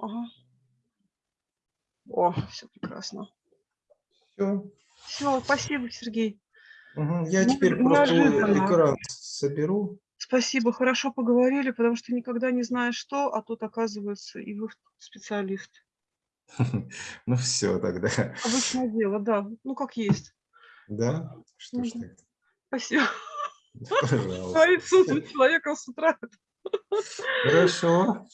Ага. О, все прекрасно. Все. Все, спасибо, Сергей. Угу. Я Ну, теперь просто экран соберу. Спасибо, хорошо поговорили, потому что никогда не знаешь что, а тут оказывается и вы специалист. Ну все тогда. Обычное дело, да, ну как есть. Да? Что ж так? Спасибо. Пожалуйста. Говорит с утра человека с утра. Хорошо.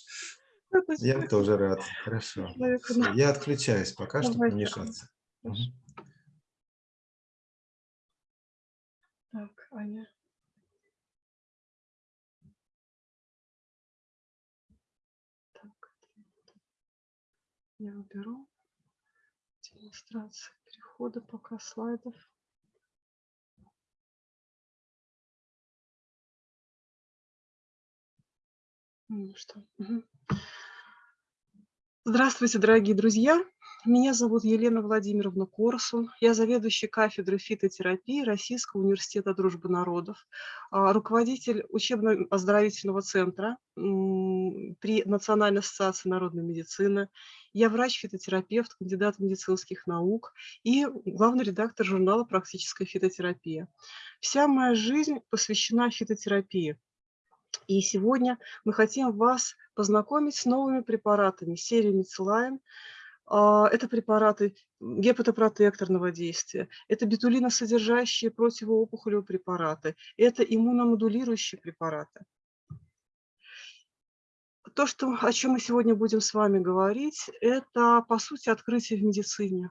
Это Я тоже рад. Хорошо. Я отключаюсь пока, чтобы не мешаться. Так, Аня. Так, я уберу демонстрацию перехода пока слайдов. Ну что, мгм. Здравствуйте, дорогие друзья! Меня зовут Елена Владимировна Корсун. Я заведующий кафедрой фитотерапии Российского университета дружбы народов, а, руководитель учебно-оздоровительного центра при Национальной ассоциации народной медицины. Я врач-фитотерапевт, кандидат медицинских наук и главный редактор журнала «Практическая фитотерапия». Вся моя жизнь посвящена фитотерапии. И сегодня мы хотим вас познакомить с новыми препаратами серии Мицелайн. А, Это препараты гепатопротекторного действия, это бетулиносодержащие противоопухолевые препараты, это иммуномодулирующие препараты. То, что, о чем мы сегодня будем с вами говорить, это, по сути, открытие в медицине.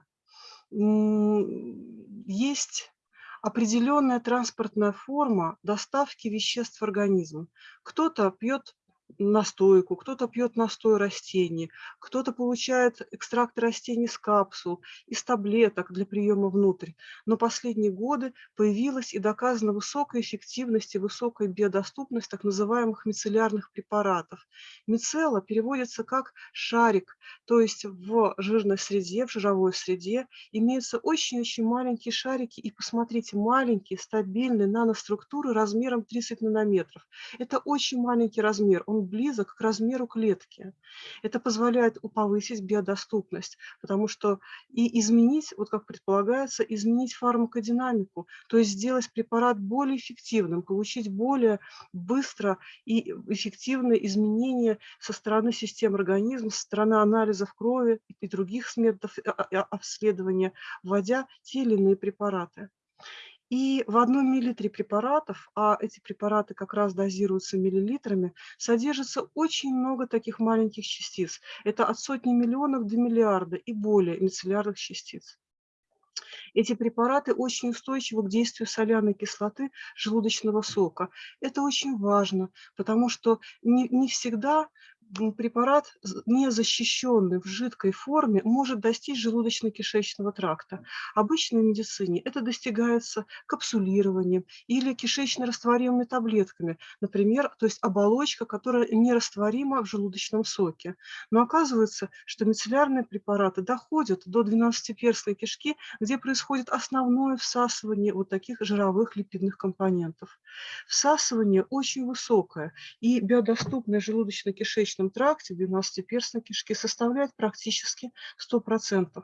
Есть определенная транспортная форма доставки веществ в организм. Кто-то пьет настойку, кто-то пьет настой растений, кто-то получает экстракт растений из капсул, из таблеток для приема внутрь. Но последние годы появилась и доказана высокая эффективность и высокая биодоступность так называемых мицеллярных препаратов. Мицелла переводится как шарик, то есть в жирной среде, в жировой среде имеются очень-очень маленькие шарики, и посмотрите, маленькие, стабильные наноструктуры размером 30 нанометров. Это очень маленький размер, он близок к размеру клетки. Это позволяет повысить биодоступность, потому что и изменить, вот как предполагается, изменить фармакодинамику, то есть сделать препарат более эффективным, получить более быстро и эффективное изменение со стороны систем организма, со стороны анализов крови и других методов а- а- обследования, вводя те или иные препараты. И в одном миллилитре препаратов, а эти препараты как раз дозируются миллилитрами, содержится очень много таких маленьких частиц. Это от сотни миллионов до миллиарда и более мицеллярных частиц. Эти препараты очень устойчивы к действию соляной кислоты желудочного сока. Это очень важно, потому что не, не всегда препарат, не защищенный в жидкой форме, может достичь желудочно-кишечного тракта. Обычно в медицине это достигается капсулированием или кишечно-растворимыми таблетками, например, то есть оболочка, которая нерастворима в желудочном соке. Но оказывается, что мицеллярные препараты доходят до 12-перстной кишки, где происходит основное всасывание вот таких жировых липидных компонентов. Всасывание очень высокое, и биодоступность в желудочно-кишечном тракте в 12-перстной кишке составляет практически 100%,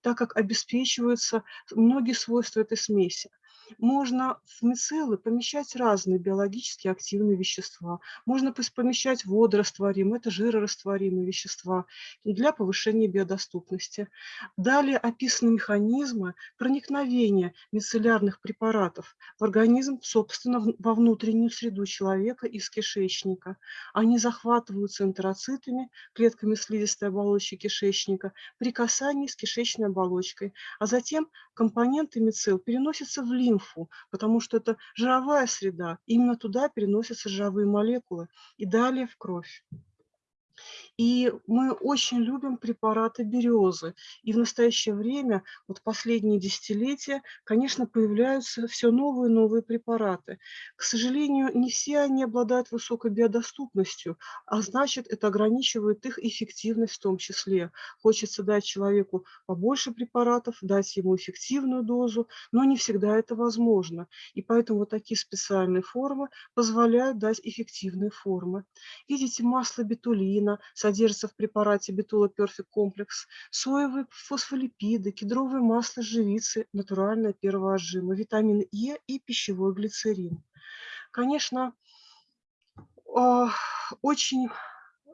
так как обеспечиваются многие свойства этой смеси. Можно в мицеллы помещать разные биологически активные вещества. Можно помещать водорастворимые, это жирорастворимые вещества для повышения биодоступности. Далее описаны механизмы проникновения мицеллярных препаратов в организм, собственно, во внутреннюю среду человека из кишечника. Они захватываются энтероцитами, клетками слизистой оболочки кишечника, при касании с кишечной оболочкой, а затем компоненты мицелл переносятся в лимфу, потому что это жировая среда, именно туда переносятся жировые молекулы и далее в кровь. И мы очень любим препараты березы. И в настоящее время, вот последние десятилетия, конечно, появляются все новые и новые препараты. К сожалению, не все они обладают высокой биодоступностью, а значит, это ограничивает их эффективность в том числе. Хочется дать человеку побольше препаратов, дать ему эффективную дозу, но не всегда это возможно. И поэтому вот такие специальные формы позволяют дать эффективные формы. Видите, масло бетулина, бетулина содержится в препарате бетула Perfect комплекс, соевые фосфолипиды, кедровое масло живицы, натуральное первого витамин Е и пищевой глицерин. Конечно, а, очень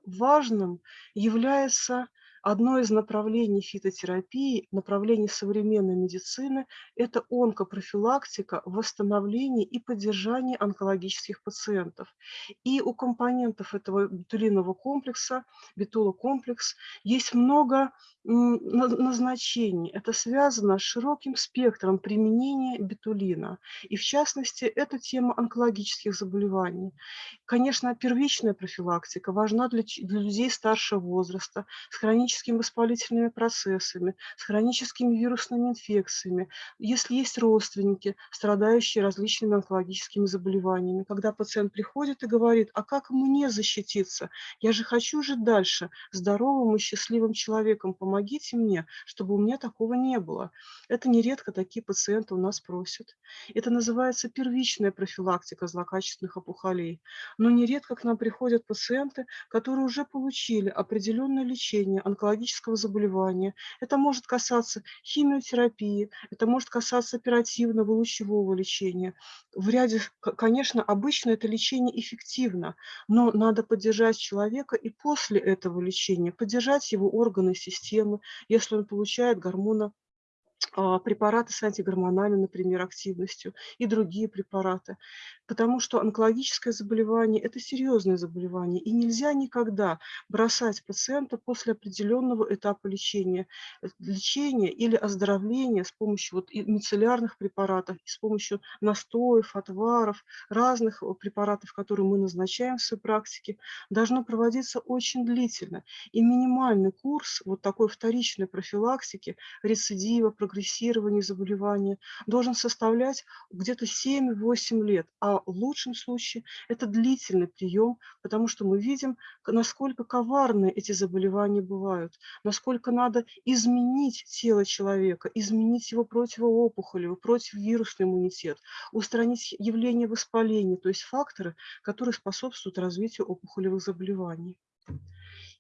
важным является Одно из направлений фитотерапии, направлений современной медицины – это онкопрофилактика, восстановление и поддержание онкологических пациентов. И у компонентов этого бетулинового комплекса, бетулокомплекс, есть много назначений. Это связано с широким спектром применения бетулина. И в частности, это тема онкологических заболеваний. Конечно, первичная профилактика важна для, для людей старшего возраста с хроническими хроническими воспалительными процессами, с хроническими вирусными инфекциями, если есть родственники, страдающие различными онкологическими заболеваниями. Когда пациент приходит и говорит, а как мне защититься? Я же хочу жить дальше здоровым и счастливым человеком. Помогите мне, чтобы у меня такого не было. Это нередко такие пациенты у нас просят. Это называется первичная профилактика злокачественных опухолей. Но нередко к нам приходят пациенты, которые уже получили определенное лечение онкологических онкологического заболевания. Это может касаться химиотерапии, это может касаться оперативного лучевого лечения. В ряде, конечно, обычно это лечение эффективно, но надо поддержать человека и после этого лечения, поддержать его органы, системы, если он получает гормоны а, препараты с антигормональной, например, активностью и другие препараты. Потому что онкологическое заболевание – это серьезное заболевание, и нельзя никогда бросать пациента после определенного этапа лечения. Э, лечения или оздоровления с помощью вот мицеллярных препаратов, с помощью настоев, отваров, разных препаратов, которые мы назначаем в своей практике, должно проводиться очень длительно. И минимальный курс вот такой вторичной профилактики, рецидива, прогрессирования заболевания должен составлять где-то 7-8 лет, а в лучшем случае это длительный прием, потому что мы видим, насколько коварны эти заболевания бывают, насколько надо изменить тело человека, изменить его противоопухолевый, противовирусный иммунитет, устранить явление воспаления, то есть факторы, которые способствуют развитию опухолевых заболеваний.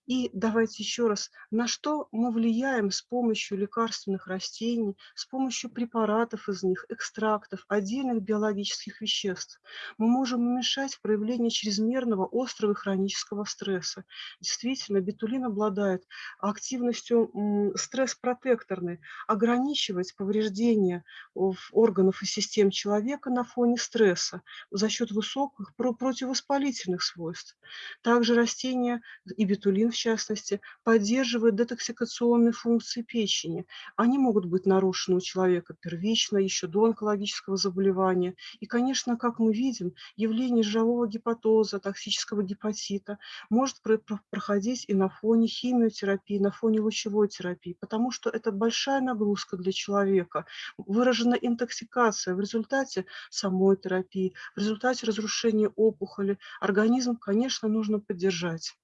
И давайте еще раз, на что мы влияем с помощью лекарственных растений, с помощью препаратов из них, экстрактов, отдельных биологических веществ. Мы можем уменьшать проявление чрезмерного острого и хронического стресса. Действительно, бетулин обладает активностью стресс-протекторной, ограничивать повреждения органов и систем человека на фоне стресса за счет высоких противовоспалительных свойств. Также растения и бетулин в частности, поддерживают детоксикационные функции печени. Они могут быть нарушены у человека первично, еще до онкологического заболевания. И, конечно, как мы видим, явление жирового гепатоза, токсического гепатита может проходить и на фоне химиотерапии, на фоне лучевой терапии, потому что это большая нагрузка для человека. Выражена интоксикация в результате самой терапии, в результате разрушения опухоли. Организм, конечно, нужно поддержать.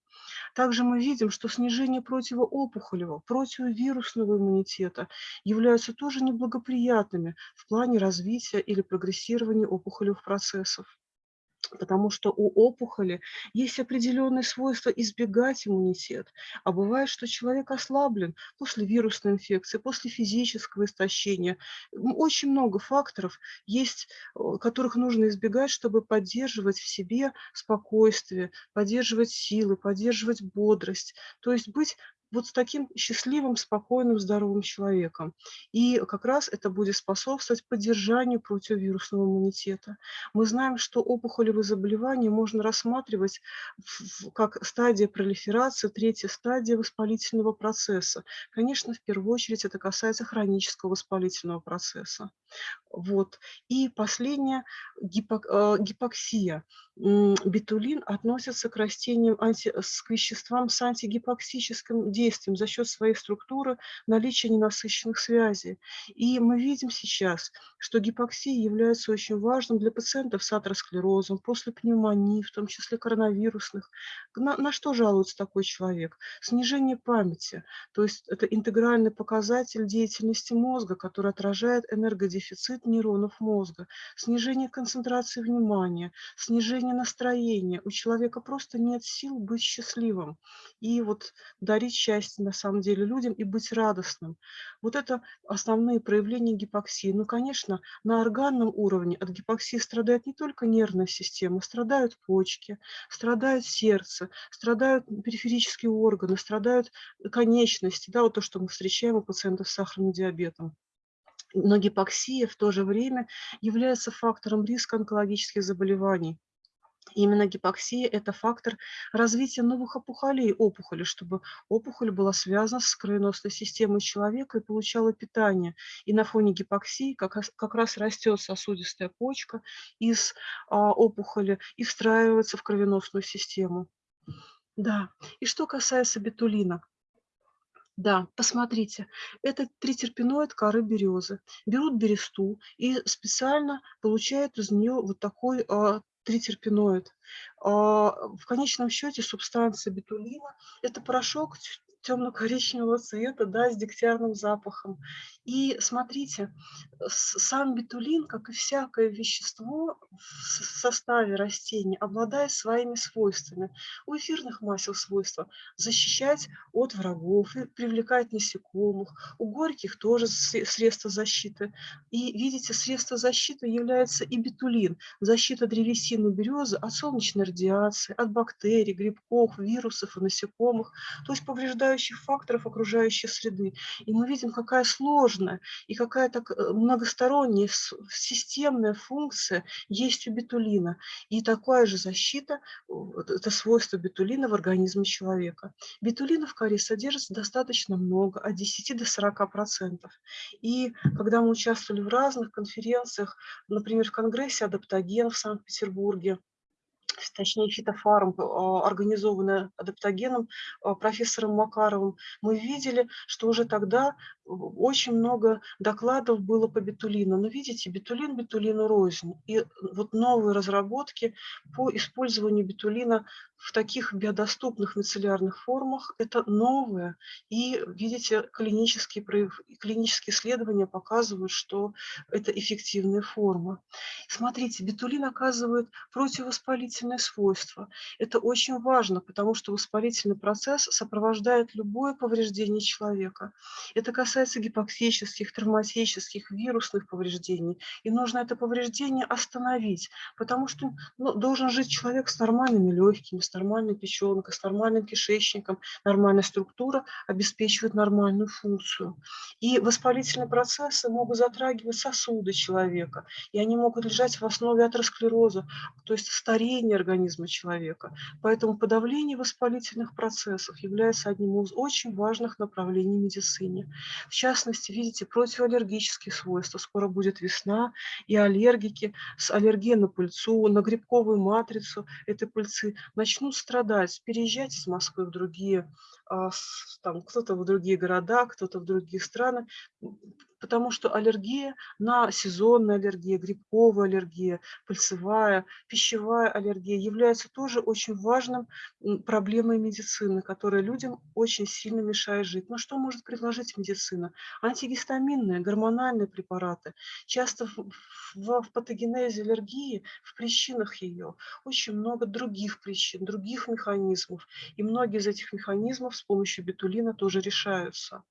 Также мы видим, что снижение противоопухолевого, противовирусного иммунитета являются тоже неблагоприятными в плане развития или прогрессирования опухолевых процессов потому что у опухоли есть определенные свойства избегать иммунитет. А бывает, что человек ослаблен после вирусной инфекции, после физического истощения. Очень много факторов есть, которых нужно избегать, чтобы поддерживать в себе спокойствие, поддерживать силы, поддерживать бодрость. То есть быть вот с таким счастливым, спокойным, здоровым человеком. И как раз это будет способствовать поддержанию противовирусного иммунитета. Мы знаем, что опухолевые заболевания можно рассматривать как стадия пролиферации, третья стадия воспалительного процесса. Конечно, в первую очередь это касается хронического воспалительного процесса. Вот. И последнее гипок, э, гипоксия. Бетулин относится к растениям, анти, к веществам с антигипоксическим действием за счет своей структуры наличия ненасыщенных связей. И мы видим сейчас, что гипоксия является очень важным для пациентов с атеросклерозом, после пневмонии, в том числе коронавирусных. На, на что жалуется такой человек? Снижение памяти, то есть это интегральный показатель деятельности мозга, который отражает энергодефицит дефицит нейронов мозга, снижение концентрации внимания, снижение настроения. У человека просто нет сил быть счастливым и вот дарить счастье на самом деле людям и быть радостным. Вот это основные проявления гипоксии. Ну, конечно, на органном уровне от гипоксии страдает не только нервная система, страдают почки, страдает сердце, страдают периферические органы, страдают конечности, да, вот то, что мы встречаем у пациентов с сахарным диабетом. Но гипоксия в то же время является фактором риска онкологических заболеваний. Именно гипоксия – это фактор развития новых опухолей опухоли, чтобы опухоль была связана с кровеносной системой человека и получала питание. И на фоне гипоксии как раз, как раз растет сосудистая почка из а, опухоли и встраивается в кровеносную систему. Да, и что касается бетулина. Да, посмотрите, это тритерпеноид коры березы. Берут бересту и специально получают из нее вот такой а, тритерпеноид. А, в конечном счете субстанция бетулина – это порошок темно-коричневого цвета, да, с дегтярным запахом. И смотрите, сам бетулин, как и всякое вещество в составе растений, обладает своими свойствами. У эфирных масел свойства защищать от врагов привлекать насекомых. У горьких тоже средства защиты. И видите, средство защиты является и бетулин. Защита древесины березы от солнечной радиации, от бактерий, грибков, вирусов и насекомых, то есть повреждающих факторов окружающей среды. И мы видим, какая сложная и какая-то э, многосторонняя системная функция есть у бетулина. И такая же защита, это свойство бетулина в организме человека. Бетулина в коре содержится достаточно много, от 10 до 40 процентов. И когда мы участвовали в разных конференциях, например, в Конгрессе адаптоген в Санкт-Петербурге, точнее фитофарм, а, организованная адаптогеном а, профессором Макаровым, мы видели, что уже тогда очень много докладов было по бетулину. Но видите, бетулин бетулину рознь. И вот новые разработки по использованию бетулина в таких биодоступных мицеллярных формах – это новое. И, видите, клинические, клинические исследования показывают, что это эффективная форма. Смотрите, бетулин оказывает противовоспалительные свойства. Это очень важно, потому что воспалительный процесс сопровождает любое повреждение человека. Это касается гипоксических, травматических, вирусных повреждений. И нужно это повреждение остановить, потому что ну, должен жить человек с нормальными легкими, с нормальной печенкой, с нормальным кишечником, нормальная структура обеспечивает нормальную функцию. И воспалительные процессы могут затрагивать сосуды человека, и они могут лежать в основе атеросклероза, то есть старения организма человека. Поэтому подавление воспалительных процессов является одним из очень важных направлений медицины. В частности, видите, противоаллергические свойства. Скоро будет весна, и аллергики с аллергией на пыльцу, на грибковую матрицу этой пыльцы начнут страдать, переезжать из Москвы в другие, там, кто-то в другие города, кто-то в другие страны, потому что аллергия на сезонная аллергия, грибковая аллергия, пыльцевая, пищевая аллергия является тоже очень важным проблемой медицины, которая людям очень сильно мешает жить. Но что может предложить медицина? Антигистаминные, гормональные препараты. Часто в, в, в патогенезе аллергии, в причинах ее, очень много других причин, других механизмов. И многие из этих механизмов с помощью бетулина тоже решаются.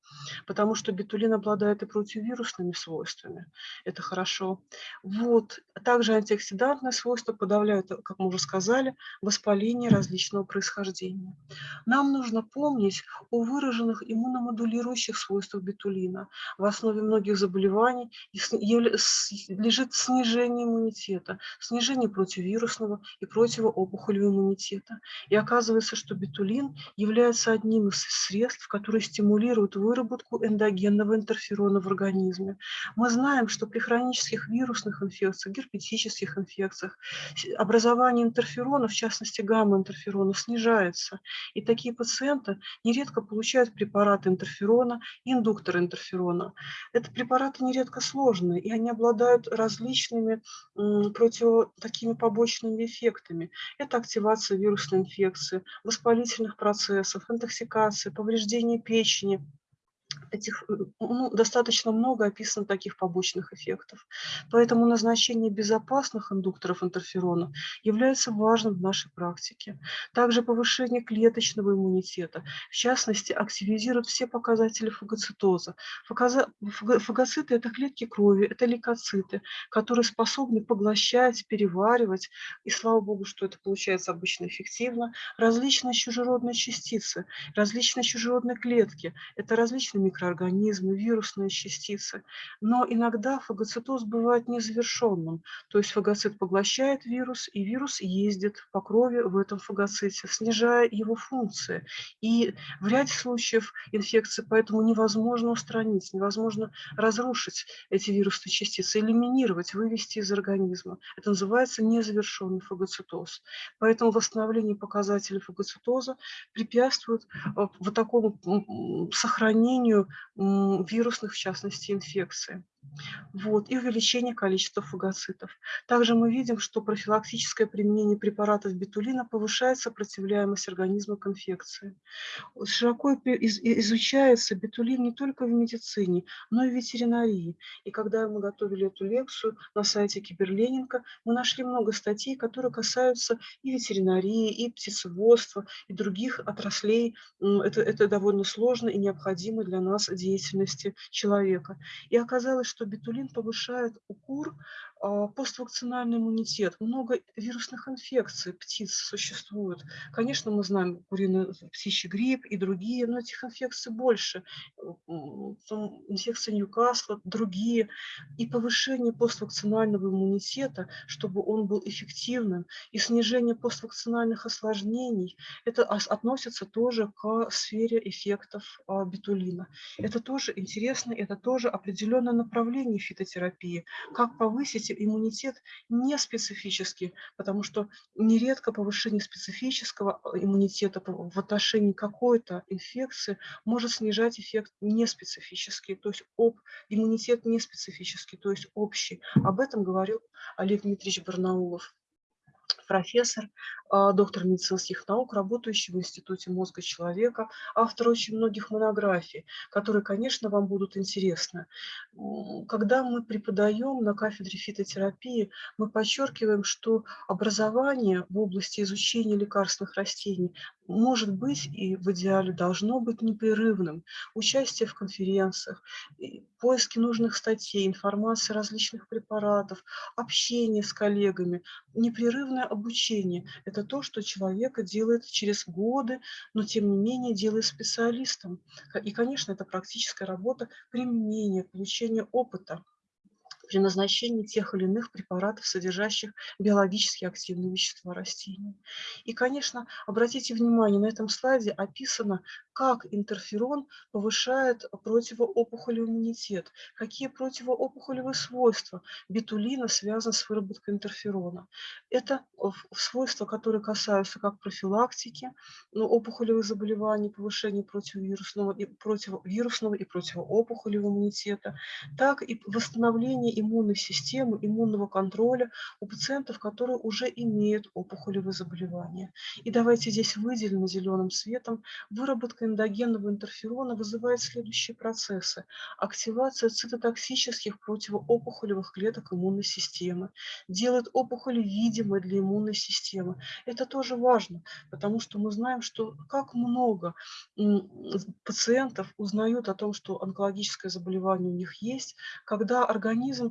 Потому что бетулин обладает и против антивирусными свойствами. Это хорошо. Вот. Также антиоксидантные свойства подавляют, как мы уже сказали, воспаление различного происхождения. Нам нужно помнить о выраженных иммуномодулирующих свойствах бетулина. В основе многих заболеваний лежит снижение иммунитета, снижение противовирусного и противоопухолевого иммунитета. И оказывается, что бетулин является одним из средств, которые стимулируют выработку эндогенного интерферона в организме. Мы знаем, что при хронических вирусных инфекциях, герпетических инфекциях образование интерферона, в частности гамма-интерферона, снижается. И такие пациенты нередко получают препараты интерферона, индуктор интерферона. Это препараты нередко сложные, и они обладают различными против такими побочными эффектами. Это активация вирусной инфекции, воспалительных процессов, интоксикация, повреждение печени, этих, э, ну, достаточно много описано таких побочных эффектов. Поэтому назначение безопасных индукторов интерферона является важным в нашей практике. Также повышение клеточного иммунитета, в частности, активизирует все показатели фагоцитоза. Фагоциты – это клетки крови, это лейкоциты, которые способны поглощать, переваривать, и слава богу, что это получается обычно эффективно, различные чужеродные частицы, различные чужеродные клетки. Это различные микроорганизмы, вирусные частицы. Но иногда фагоцитоз бывает незавершенным. То есть фагоцит поглощает вирус, и вирус ездит по крови в этом фагоците, снижая его функции. И в ряде случаев инфекции поэтому невозможно устранить, невозможно разрушить эти вирусные частицы, элиминировать, вывести из организма. Это называется незавершенный фагоцитоз. Поэтому восстановление показателей фагоцитоза препятствует э, вот такому сохранению вирусных, в частности, инфекций вот, и увеличение количества фагоцитов. Также мы видим, что профилактическое применение препаратов бетулина повышает сопротивляемость организма к инфекции. Широко изучается бетулин не только в медицине, но и в ветеринарии. И когда мы готовили эту лекцию на сайте Киберленинка, мы нашли много статей, которые касаются и ветеринарии, и птицеводства, и других отраслей. Это, это довольно сложно и необходимо для нас деятельности человека. И оказалось, что бетулин повышает у кур поствакцинальный иммунитет. Много вирусных инфекций птиц существует. Конечно, мы знаем куриный птичий грипп и другие, но этих инфекций больше. Там инфекция Ньюкасла, другие. И повышение поствакцинального иммунитета, чтобы он был эффективным, и снижение поствакцинальных осложнений, это относится тоже к сфере эффектов а, бетулина. Это тоже интересно, это тоже определенное направление фитотерапии. Как повысить иммунитет не специфический, потому что нередко повышение специфического э, иммунитета в отношении какой-то инфекции может снижать эффект неспецифический, то есть об, иммунитет неспецифический, то есть общий. Об этом говорил Олег Дмитриевич Барнаулов профессор, а, доктор медицинских наук, работающий в Институте мозга человека, автор очень многих монографий, которые, конечно, вам будут интересны. Когда мы преподаем на кафедре фитотерапии, мы подчеркиваем, что образование в области изучения лекарственных растений может быть и в идеале должно быть непрерывным. Участие в конференциях, поиски нужных статей, информации различных препаратов, общение с коллегами, непрерывное это то, что человека делает через годы, но тем не менее делает специалистом. И, конечно, это практическая работа применения, получения опыта при назначении тех или иных препаратов, содержащих биологически активные вещества растений. И, конечно, обратите внимание, на этом слайде описано, как интерферон повышает противоопухолевый иммунитет, какие противоопухолевые свойства бетулина связаны с выработкой интерферона. Это свойства, которые касаются как профилактики ну, опухолевых заболеваний, повышения противовирусного и, противовирусного и противоопухолевого иммунитета, так и восстановления иммунной системы, иммунного контроля у пациентов, которые уже имеют опухолевые заболевания. И давайте здесь выделим зеленым цветом выработка эндогенного интерферона вызывает следующие процессы. Активация цитотоксических противоопухолевых клеток иммунной системы, делает опухоли видимой для иммунной системы. Это тоже важно, потому что мы знаем, что как много пациентов узнают о том, что онкологическое заболевание у них есть, когда организм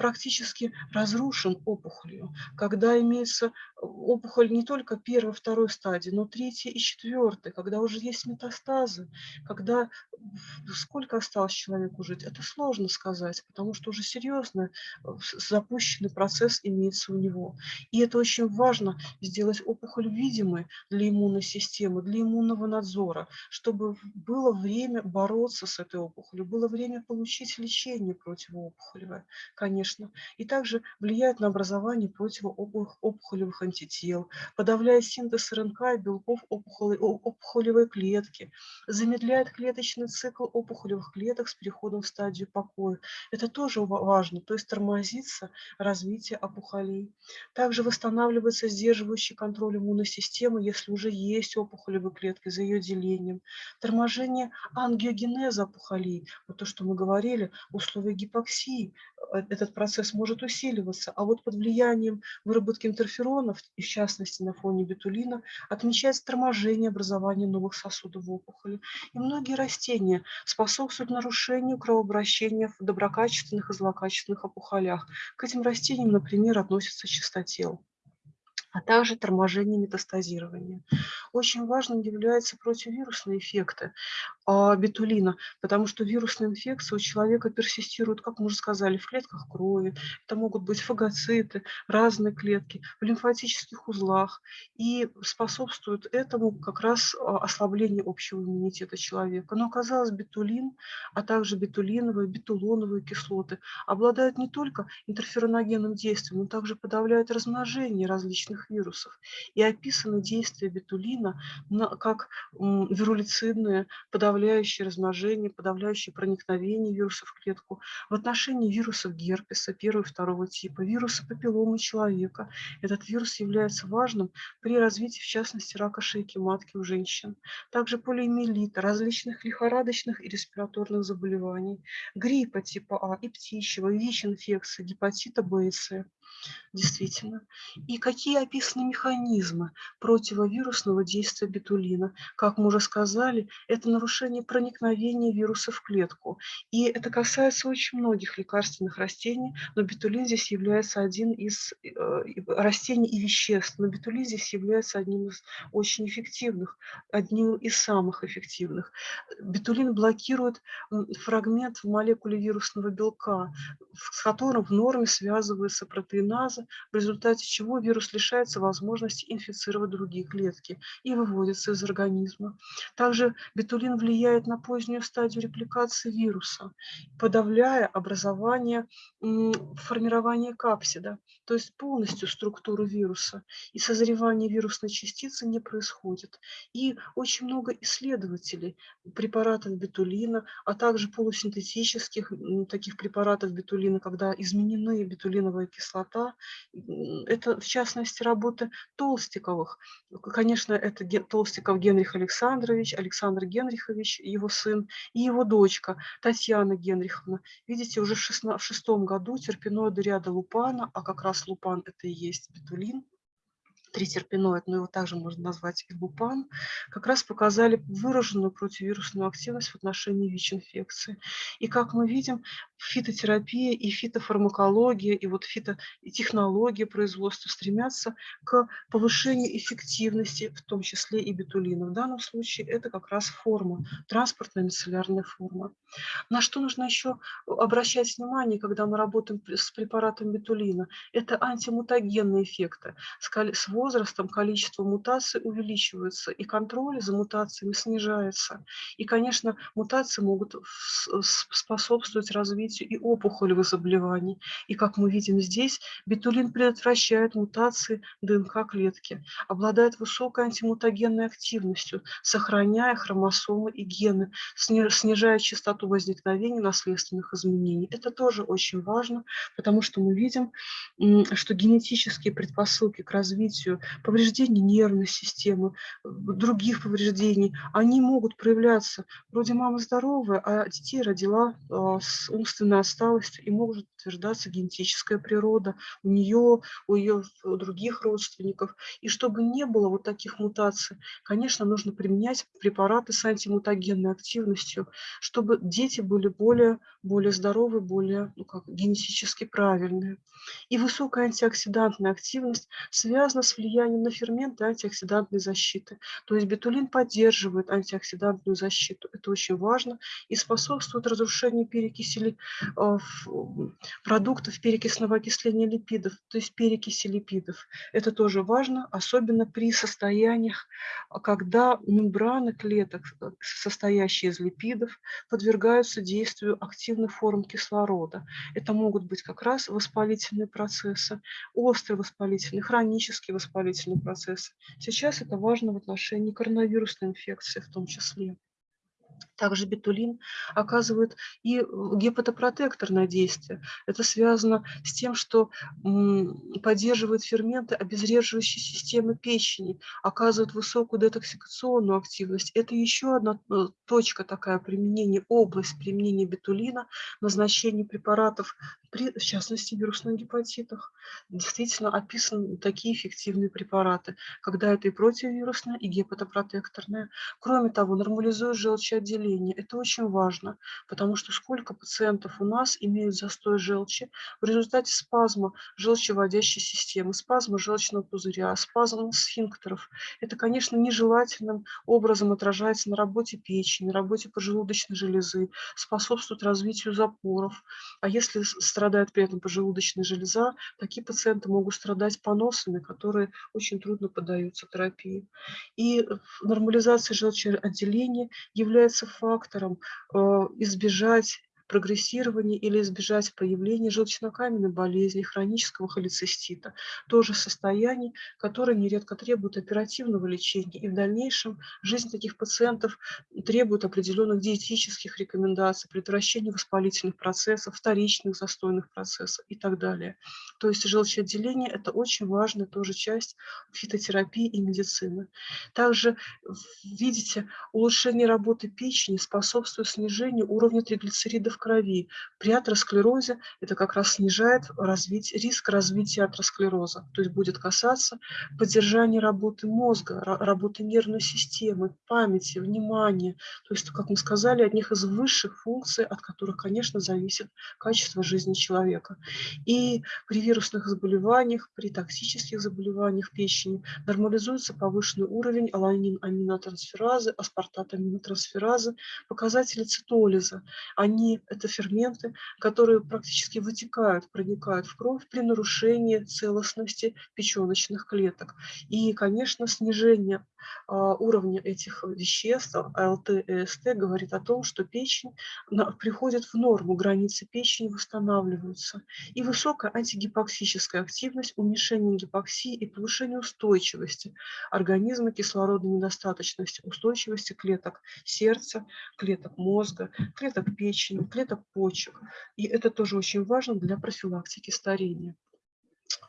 практически разрушен опухолью, когда имеется опухоль не только первой, второй стадии, но третьей и четвертой, когда уже есть метастазы, когда сколько осталось человеку жить, это сложно сказать, потому что уже серьезно э, запущенный процесс имеется у него. И это очень важно, сделать опухоль видимой для иммунной системы, для иммунного надзора, чтобы было время бороться с этой опухолью, было время получить лечение противоопухолевое, конечно, конечно, и также влияет на образование противоопухолевых антител, подавляет синтез РНК и белков опухолевой клетки, замедляет клеточный цикл опухолевых клеток с переходом в стадию покоя. Это тоже важно, то есть тормозится развитие опухолей. Также восстанавливается сдерживающий контроль иммунной системы, если уже есть опухолевые клетки за ее делением. Торможение ангиогенеза опухолей, вот то, что мы говорили, условия гипоксии, э, этот процесс может усиливаться, а вот под влиянием выработки интерферонов, и в частности на фоне бетулина, отмечается торможение образования новых сосудов в опухоли. И многие растения способствуют нарушению кровообращения в доброкачественных и злокачественных опухолях. К этим растениям, например, относится чистотел а также торможение метастазирования. Очень важным являются противовирусные эффекты а, бетулина, потому что вирусная инфекция у человека персистирует, как мы уже сказали, в клетках крови, это могут быть фагоциты, разные клетки, в лимфатических узлах, и способствует этому как раз а, ослаблению общего иммунитета человека. Но оказалось, бетулин, а также бетулиновые, бетулоновые кислоты обладают не только интерфероногенным действием, но также подавляют размножение различных разных вирусов. И описаны действия бетулина как вирулицидные, подавляющие размножение, подавляющие проникновение вирусов в клетку. В отношении вирусов герпеса первого и второго типа, вируса папилломы человека. Этот вирус является важным при развитии, в частности, рака шейки матки у женщин. Также полиомиелита, различных лихорадочных и респираторных заболеваний, гриппа типа А и птичьего, ВИЧ-инфекции, гепатита Б и С действительно. И какие описаны механизмы противовирусного действия бетулина? Как мы уже сказали, это нарушение проникновения вируса в клетку. И это касается очень многих лекарственных растений, но бетулин здесь является один из э, растений и веществ. Но бетулин здесь является одним из очень эффективных, одним из самых эффективных. Бетулин блокирует фрагмент в молекуле вирусного белка, с которым в норме связывается протеин глюкозиназа, в результате чего вирус лишается возможности инфицировать другие клетки и выводится из организма. Также бетулин влияет на позднюю стадию репликации вируса, подавляя образование, формирование капсида, то есть полностью структуру вируса. И созревание вирусной частицы не происходит. И очень много исследователей препаратов бетулина, а также полусинтетических таких препаратов бетулина, когда изменены бетулиновая кислота, кислота. Это, в частности, работы Толстиковых. Конечно, это Толстиков Генрих Александрович, Александр Генрихович, его сын, и его дочка Татьяна Генриховна. Видите, уже в, шестом году терпиноиды ряда лупана, а как раз лупан это и есть бетулин, тритерпиноид, но его также можно назвать ибупан, как раз показали выраженную противовирусную активность в отношении ВИЧ-инфекции. И как мы видим, фитотерапия и фитофармакология, и вот фитотехнология производства стремятся к повышению эффективности, в том числе и бетулина. В данном случае это как раз форма, транспортная мицеллярная форма. На что нужно еще обращать внимание, когда мы работаем с препаратом бетулина? Это антимутагенные эффекты. С возрастом количество мутаций увеличивается, и контроль за мутациями снижается. И, конечно, мутации могут способствовать развитию и опухолевых заболеваний. И, как мы видим здесь, бетулин предотвращает мутации ДНК клетки, обладает высокой антимутагенной активностью, сохраняя хромосомы и гены, снижая частоту возникновения наследственных изменений. Это тоже очень важно, потому что мы видим, что генетические предпосылки к развитию развитию, повреждений нервной системы, других повреждений, они могут проявляться. Вроде мама здоровая, а детей родила а, с умственной отсталостью, и может утверждаться генетическая природа у нее, у ее других родственников. И чтобы не было вот таких мутаций, конечно, нужно применять препараты с антимутагенной активностью, чтобы дети были более, более здоровые, более ну, как, генетически правильные. И высокая антиоксидантная активность связана с влиянием на ферменты антиоксидантной защиты. То есть бетулин поддерживает антиоксидантную защиту. Это очень важно и способствует разрушению перекиси э, продуктов перекисного окисления липидов, то есть перекиси липидов. Это тоже важно, особенно при состояниях, когда мембраны клеток, э, состоящие из липидов, подвергаются действию активных форм кислорода. Это могут быть как раз воспалительные процессы, острые воспалительные, хронические воспалительные процессы. Сейчас это важно в отношении коронавирусной инфекции в том числе. Также бетулин оказывает и гепатопротекторное действие. Это связано с тем, что поддерживает ферменты обезвреживающей системы печени, оказывает высокую детоксикационную активность. Это еще одна э, точка такая применения, область применения бетулина, назначение препаратов, при, в частности, вирусных гепатитах. Действительно описаны такие эффективные препараты, когда это и противовирусная, и гепатопротекторная. Кроме того, нормализует желчеотделение отделении. Это очень важно, потому что сколько пациентов у нас имеют застой желчи в результате спазма желчеводящей системы, спазма желчного пузыря, спазма сфинктеров. Это, конечно, нежелательным образом отражается на работе печени, на работе поджелудочной железы, способствует развитию запоров. А если страдает при этом поджелудочная железа, такие пациенты могут страдать поносами, которые очень трудно поддаются терапии. И нормализация желчеотделения является фактором э, избежать прогрессирования или избежать появления желчнокаменной болезни, хронического холецистита. Тоже состояние, которое нередко требует оперативного лечения. И в дальнейшем жизнь таких пациентов требует определенных диетических рекомендаций, предотвращения воспалительных процессов, вторичных застойных процессов и так далее. То есть желчеотделение – это очень важная тоже часть фитотерапии и медицины. Также, видите, улучшение работы печени способствует снижению уровня триглицеридов крови. При атеросклерозе это как раз снижает развитие, риск развития атеросклероза, то есть будет касаться поддержания работы мозга, работы нервной системы, памяти, внимания. То есть, как мы сказали, одних из высших функций, от которых, конечно, зависит качество жизни человека. И при вирусных заболеваниях, при токсических заболеваниях печени нормализуется повышенный уровень аланин-аминотрансферазы, аспартат-аминотрансферазы, показатели цитолиза. Они это ферменты, которые практически вытекают, проникают в кровь при нарушении целостности печеночных клеток. И, конечно, снижение а, уровня этих веществ, АЛТ и СТ, говорит о том, что печень приходит в норму, границы печени восстанавливаются. И высокая антигипоксическая активность, уменьшение гипоксии и повышение устойчивости организма кислородной недостаточности, устойчивости клеток сердца, клеток мозга, клеток печени, клеток почек. И это тоже очень важно для профилактики старения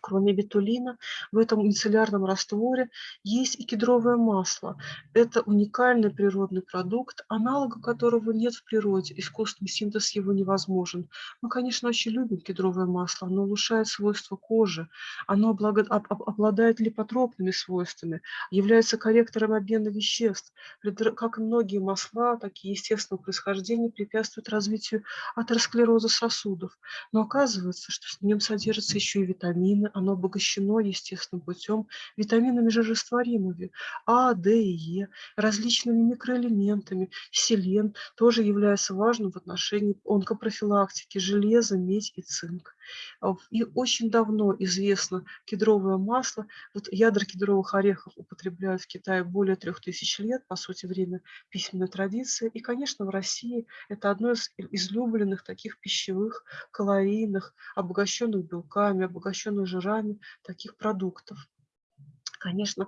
кроме бетулина, в этом мицеллярном растворе есть и кедровое масло. Это уникальный природный продукт, аналога которого нет в природе, искусственный синтез его невозможен. Мы, конечно, очень любим кедровое масло, оно улучшает свойства кожи, оно обладает липотропными свойствами, является корректором обмена веществ. Как и многие масла, такие естественного происхождения препятствуют развитию атеросклероза сосудов. Но оказывается, что в нем содержатся еще и витамины, оно обогащено естественным путем витаминами жирорастворимыми А, Д и Е, различными микроэлементами. Селен тоже является важным в отношении онкопрофилактики, железа, медь и цинк. А, и очень давно известно кедровое масло. Вот ядра кедровых орехов употребляют в Китае более трех тысяч лет, по сути, время письменной традиции. И, конечно, в России это одно из излюбленных таких пищевых, калорийных, обогащенных белками, обогащенных жирами таких продуктов. Конечно,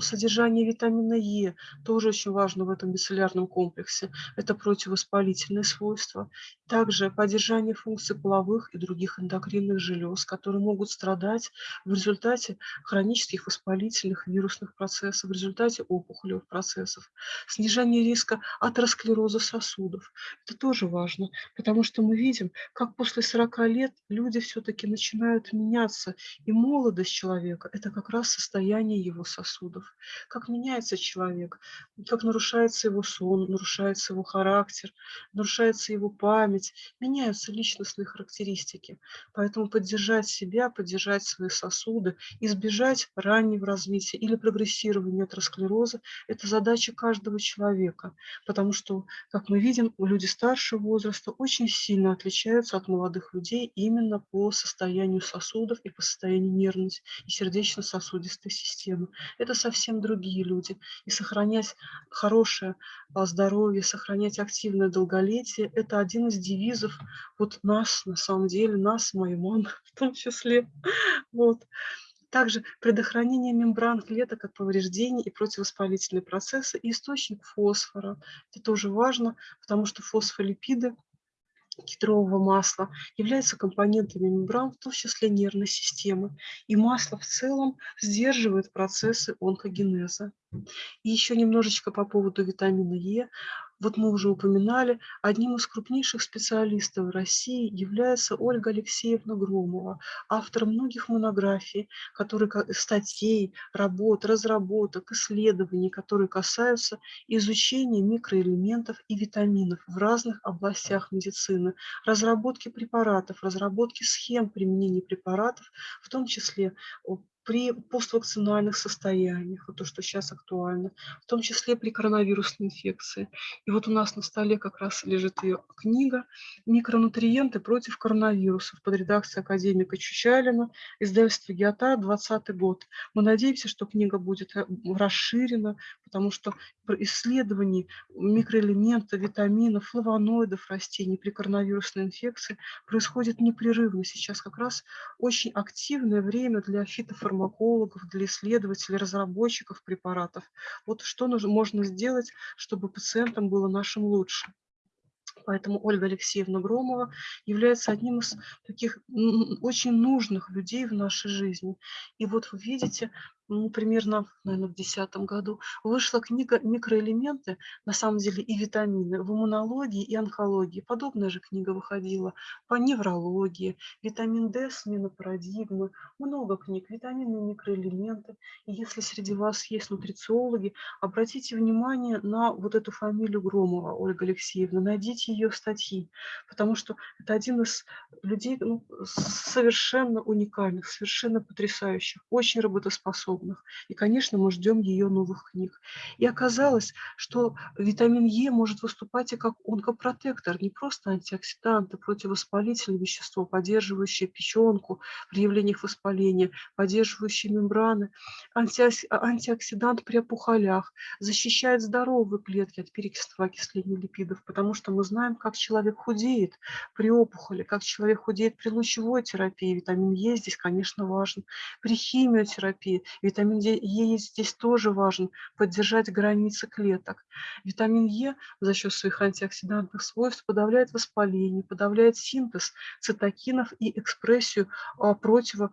содержание витамина Е тоже очень важно в этом мицеллярном комплексе. Это противовоспалительные свойства. Также поддержание функций половых и других эндокринных желез, которые могут страдать в результате хронических воспалительных вирусных процессов, в результате опухолевых процессов. Снижение риска атеросклероза сосудов. Это тоже важно, потому что мы видим, как после 40 лет люди все-таки начинают меняться. И молодость человека – это как раз состояние состояние его сосудов, как меняется человек, как нарушается его сон, нарушается его характер, нарушается его память, меняются личностные характеристики. Поэтому поддержать себя, поддержать свои сосуды, избежать раннего развития или прогрессирования атеросклероза – это задача каждого человека, потому что, как мы видим, люди старшего возраста очень сильно отличаются от молодых людей именно по состоянию сосудов и по состоянию нервной и сердечно-сосудистой системы. Это совсем другие люди. И сохранять хорошее а, здоровье, сохранять активное долголетие – это один из девизов вот нас, на самом деле, нас, маму в том числе. Вот. Также предохранение мембран клеток от повреждений и противовоспалительные процессы и источник фосфора. Это тоже важно, потому что фосфолипиды кедрового масла являются компонентами мембран, в том числе нервной системы. И масло в целом сдерживает процессы онкогенеза. И еще немножечко по поводу витамина Е. Вот мы уже упоминали, одним из крупнейших специалистов России является Ольга Алексеевна Громова, автор многих монографий, которые, статей, работ, разработок, исследований, которые касаются изучения микроэлементов и витаминов в разных областях медицины, разработки препаратов, разработки схем применения препаратов, в том числе при поствакцинальных состояниях, вот то, что сейчас актуально, в том числе при коронавирусной инфекции. И вот у нас на столе как раз лежит ее книга «Микронутриенты против коронавирусов» под редакцией академика Чучалина, издательство «Геота», 2020 год. Мы надеемся, что книга будет э, расширена, потому что исследований микроэлементов, витаминов, флавоноидов растений при коронавирусной инфекции происходит непрерывно. Сейчас как раз очень активное время для фитофармакологов, для исследователей, разработчиков препаратов. Вот что нужно, можно сделать, чтобы пациентам было нашим лучше. Поэтому Ольга Алексеевна Громова является одним из таких очень нужных людей в нашей жизни. И вот вы видите, ну, примерно, наверное, в 2010 году, вышла книга «Микроэлементы», на самом деле и витамины, в иммунологии и онкологии. Подобная же книга выходила по неврологии, витамин D, смена парадигмы, много книг, витамины и микроэлементы. И если среди вас есть нутрициологи, обратите внимание на вот эту фамилию Громова, Ольга Алексеевна, найдите ее статьи, потому что это один из людей ну, совершенно уникальных, совершенно потрясающих, очень работоспособных способных. И, конечно, мы ждем ее новых книг. И оказалось, что витамин Е может выступать и как онкопротектор, не просто антиоксидант, а противовоспалительное вещество, поддерживающее печенку при явлениях воспаления, поддерживающее мембраны, антиоксидант при опухолях, защищает здоровые клетки от перекисного окисления липидов, потому что мы знаем, как человек худеет при опухоли, как человек худеет при лучевой терапии. Витамин Е здесь, конечно, важен. При химиотерапии Витамин Е здесь тоже важен, поддержать границы клеток. Витамин Е за счет своих антиоксидантных свойств подавляет воспаление, подавляет синтез цитокинов и экспрессию а, противо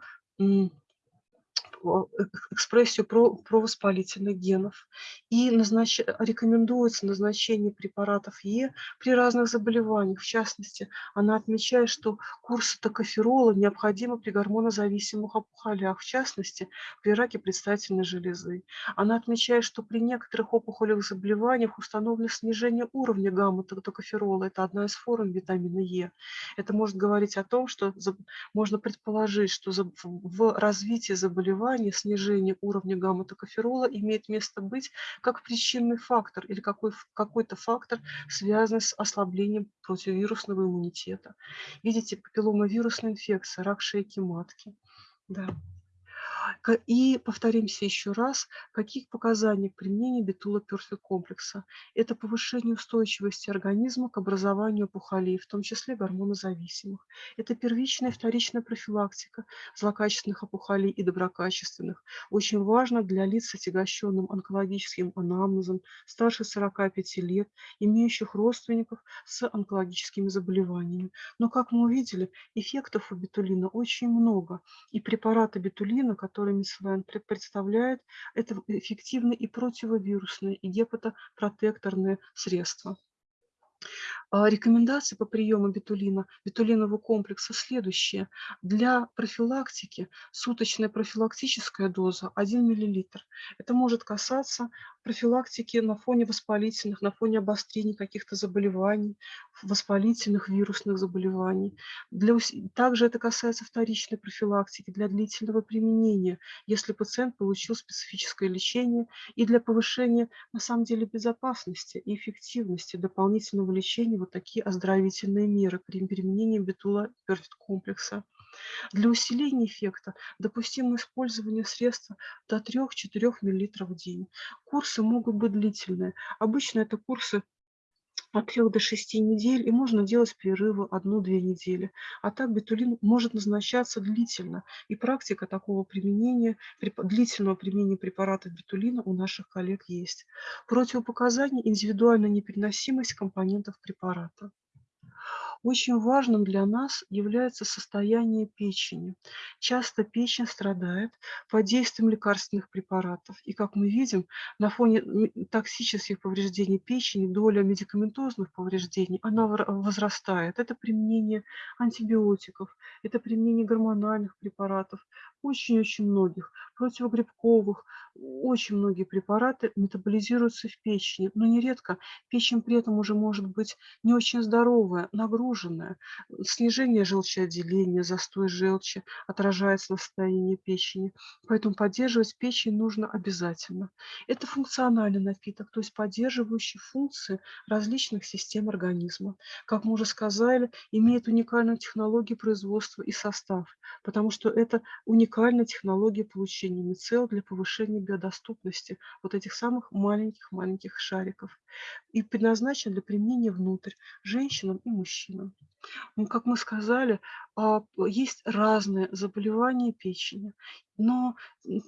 экспрессию про, провоспалительных генов. И назнач... рекомендуется назначение препаратов Е при разных заболеваниях. В частности, она отмечает, что курс токоферола необходимы при гормонозависимых опухолях, в частности, при раке предстательной железы. Она отмечает, что при некоторых опухолевых заболеваниях установлено снижение уровня гамма-токоферола. Это одна из форм витамина Е. Это может говорить о том, что можно предположить, что в развитии заболевания заболевания снижение уровня гамма-токоферола имеет место быть как причинный фактор или какой, какой-то фактор, связанный с ослаблением противовирусного иммунитета. Видите, папилломовирусная инфекция, рак шейки матки. Да. И повторимся еще раз, каких показаний к применению битула перфект комплекса. Это повышение устойчивости организма к образованию опухолей, в том числе гормонозависимых. Это первичная и вторичная профилактика злокачественных опухолей и доброкачественных. Очень важно для лиц с отягощенным онкологическим анамнезом старше 45 лет, имеющих родственников с онкологическими заболеваниями. Но, как мы увидели, эффектов у битулина очень много. И препараты битулина, которые которые Мисселайн представляет, это эффективные и противовирусные, и гепатопротекторные средства. А, рекомендации по приему бетулина, бетулинового комплекса следующие. Для профилактики суточная профилактическая доза 1 мл. Это может касаться профилактики на фоне воспалительных, на фоне обострений каких-то заболеваний, воспалительных вирусных заболеваний. Для, также это касается вторичной профилактики для длительного применения, если пациент получил специфическое лечение и для повышения, на самом деле, безопасности и эффективности дополнительного лечения вот такие оздоровительные меры при применении перфект комплекса. Для усиления эффекта допустимо использование средства до 3-4 мл в день. Курсы могут быть длительные. Обычно это курсы от 3 до 6 недель, и можно делать перерывы 1-2 недели. А так бетулин может назначаться длительно, и практика такого применения, длительного применения препарата бетулина у наших коллег есть. Противопоказания – индивидуальная непереносимость компонентов препарата. Очень важным для нас является состояние печени. Часто печень страдает под действием лекарственных препаратов. И, как мы видим, на фоне токсических повреждений печени доля медикаментозных повреждений, она возрастает. Это применение антибиотиков, это применение гормональных препаратов, очень-очень многих, противогрибковых, очень многие препараты метаболизируются в печени, но нередко печень при этом уже может быть не очень здоровая, нагруженная. Снижение желчеотделения, застой желчи отражается на состоянии печени, поэтому поддерживать печень нужно обязательно. Это функциональный напиток, то есть поддерживающий функции различных систем организма. Как мы уже сказали, имеет уникальную технологию производства и состав, потому что это уникальная технология получения мицел для повышения биодоступности вот этих самых маленьких-маленьких шариков и предназначен для применения внутрь женщинам и мужчинам. Как мы сказали, а, есть разные заболевания печени, но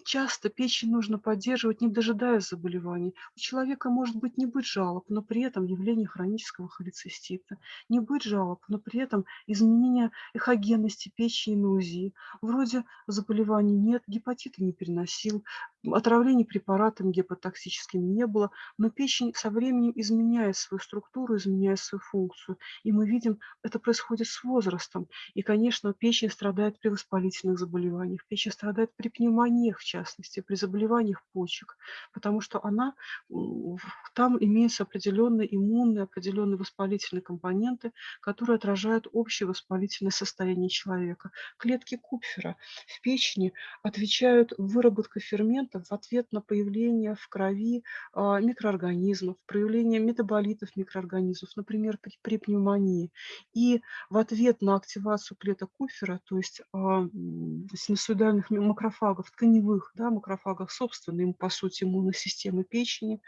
часто печень нужно поддерживать, не дожидаясь заболеваний. У человека может быть не быть жалоб, но при этом явление хронического холецистита, не быть жалоб, но при этом изменение эхогенности печени на УЗИ. Вроде заболеваний нет, гепатита не переносил, отравлений препаратами гепатоксическими не было, но печень со временем изменяет свою структуру, изменяет свою функцию. И мы видим, это происходит с возрастом. И, конечно, печень страдает при воспалительных заболеваниях, печень страдает при пневмониях, в частности, при заболеваниях почек, потому что она, там имеются определенные иммунные, определенные воспалительные компоненты, которые отражают общее воспалительное состояние человека. Клетки Купфера в печени отвечают выработкой ферментов в ответ на появление в крови а, микроорганизмов, проявление метаболитов микроорганизмов, например, при, при пневмонии. И в ответ на активацию клеток Купфера, то есть а, синусоидальных макрофагов, тканевых да, макрофагов, собственной, по сути, иммунной системы печени,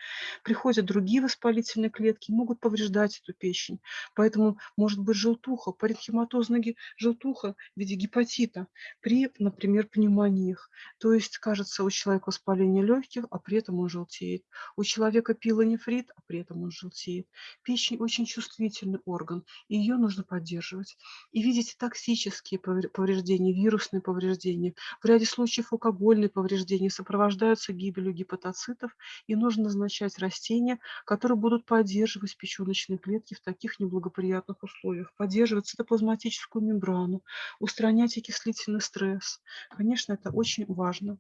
приходят другие воспалительные клетки, могут повреждать эту печень. Поэтому может быть желтуха, паренхематозная желтуха в виде гепатита при, например, пневмониях. То есть, кажется, у человека воспаление легких, а при этом он желтеет. У человека пилонефрит, а при этом он желтеет. Печень очень чувствительный орган, и ее нужно поддерживать. И видите токсические повреждения, вирусные повреждения. В ряде случаев алкогольные повреждения сопровождаются гибелью гепатоцитов, и нужно назначать растения, которые будут поддерживать печеночные клетки в таких неблагоприятных условиях, поддерживать цитоплазматическую мембрану, устранять окислительный стресс. Конечно, это очень важно.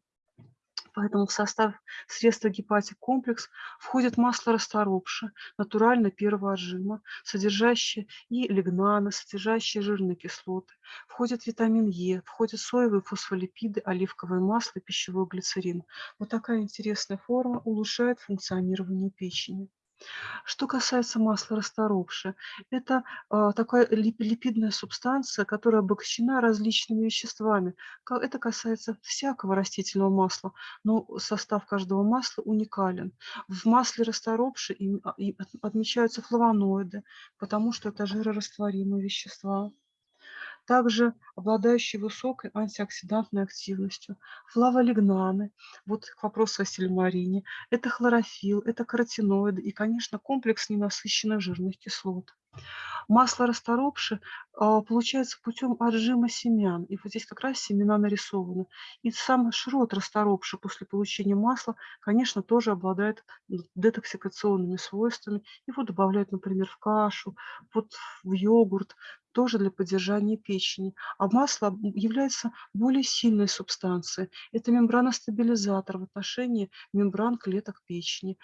Поэтому в состав средства гепатик комплекс входит масло расторопши, натурально первого отжима, содержащее и лигнаны, содержащие жирные кислоты. Входит витамин Е, входят соевые фосфолипиды, оливковое масло, пищевой глицерин. Вот такая интересная форма улучшает функционирование печени. Что касается масла расторопши, это а, такая липидная субстанция, которая обогащена различными веществами. Это касается всякого растительного масла, но состав каждого масла уникален. В масле расторопши а, отмечаются флавоноиды, потому что это жирорастворимые вещества. Также обладающие высокой антиоксидантной активностью, флаволигнаны, вот к вопросу о сильмарине, это хлорофилл, это каротиноиды и, конечно, комплекс ненасыщенных жирных кислот. Масло расторопши а, получается путем отжима семян. И вот здесь как раз семена нарисованы. И сам шрот расторопши после получения масла, конечно, тоже обладает детоксикационными свойствами. Его добавляют, например, в кашу, вот в йогурт тоже для поддержания печени. А масло является более сильной субстанцией. Это мембраностабилизатор в отношении мембран клеток печени,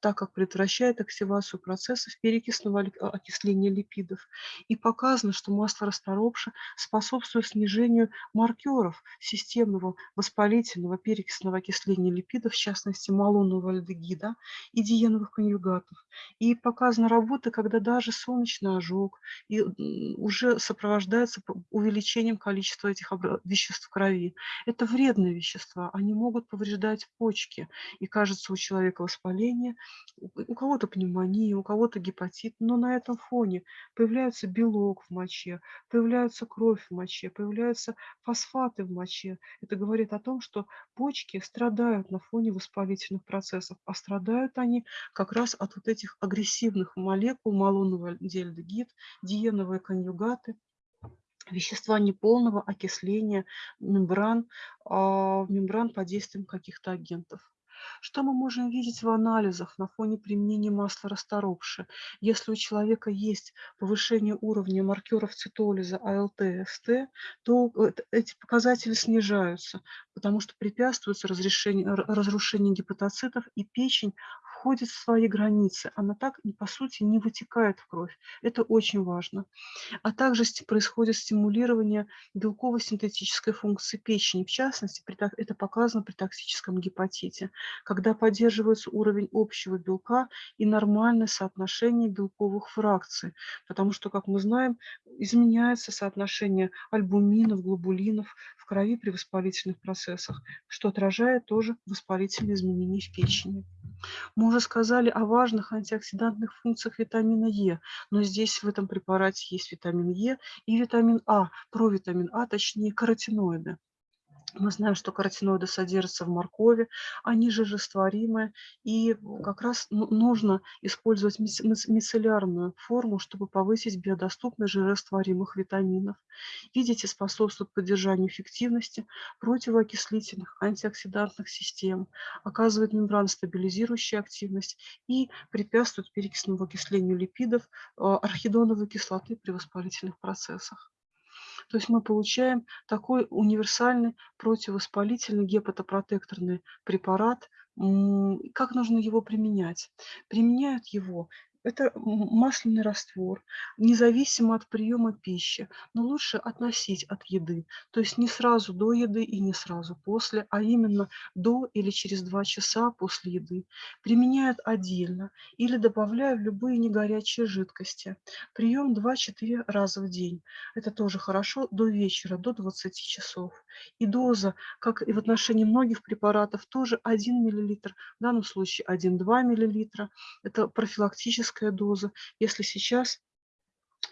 так как предотвращает активацию процессов перекисного а, окисления липидов. И показано, что масло расторопша способствует снижению маркеров системного воспалительного перекисного окисления липидов, в частности малонного альдегида и диеновых конъюгатов. И показана работа, когда даже солнечный ожог и уже сопровождается увеличением количества этих веществ в крови. Это вредные вещества, они могут повреждать почки. И кажется, у человека воспаление, у кого-то пневмония, у кого-то гепатит, но на этом фоне появляется белок в моче, появляется кровь в моче, появляются фосфаты в моче. Это говорит о том, что почки страдают на фоне воспалительных процессов, а страдают они как раз от вот этих агрессивных молекул малонного альдегид, диеновые конъюгаты, суррогаты, вещества неполного окисления мембран, а, мембран под действием каких-то агентов. Что мы можем видеть в анализах на фоне применения масла расторопши? Если у человека есть повышение уровня маркеров цитолиза АЛТ, СТ, то эти показатели снижаются, потому что препятствуется разрушению гепатоцитов, и печень входит в свои границы. Она так, по сути, не вытекает в кровь. Это очень важно. А также происходит стимулирование белково-синтетической функции печени. В частности, это показано при токсическом гепатите, когда поддерживается уровень общего белка и нормальное соотношение белковых фракций. Потому что, как мы знаем, изменяется соотношение альбуминов, глобулинов крови при воспалительных процессах, что отражает тоже воспалительные изменения в печени. Мы уже сказали о важных антиоксидантных функциях витамина Е, но здесь в этом препарате есть витамин Е и витамин А, провитамин А, точнее каротиноиды. Мы знаем, что каротиноиды содержатся в моркови, они же растворимые, и как раз ну, нужно использовать мицеллярную форму, чтобы повысить биодоступность жирорастворимых витаминов. Видите, способствует поддержанию эффективности противоокислительных антиоксидантных систем, оказывает мембраностабилизирующую активность и препятствует перекисному окислению липидов, а, архидоновой кислоты при воспалительных процессах. То есть мы получаем такой универсальный противовоспалительный гепатопротекторный препарат. Как нужно его применять? Применяют его это масляный раствор, независимо от приема пищи, но лучше относить от еды. То есть не сразу до еды и не сразу после, а именно до или через 2 часа после еды. Применяют отдельно или добавляя в любые негорячие жидкости. Прием 2-4 раза в день. Это тоже хорошо до вечера, до 20 часов. И доза, как и в отношении многих препаратов, тоже 1 мл, в данном случае 1-2 мл. Это профилактическая физическая доза, если сейчас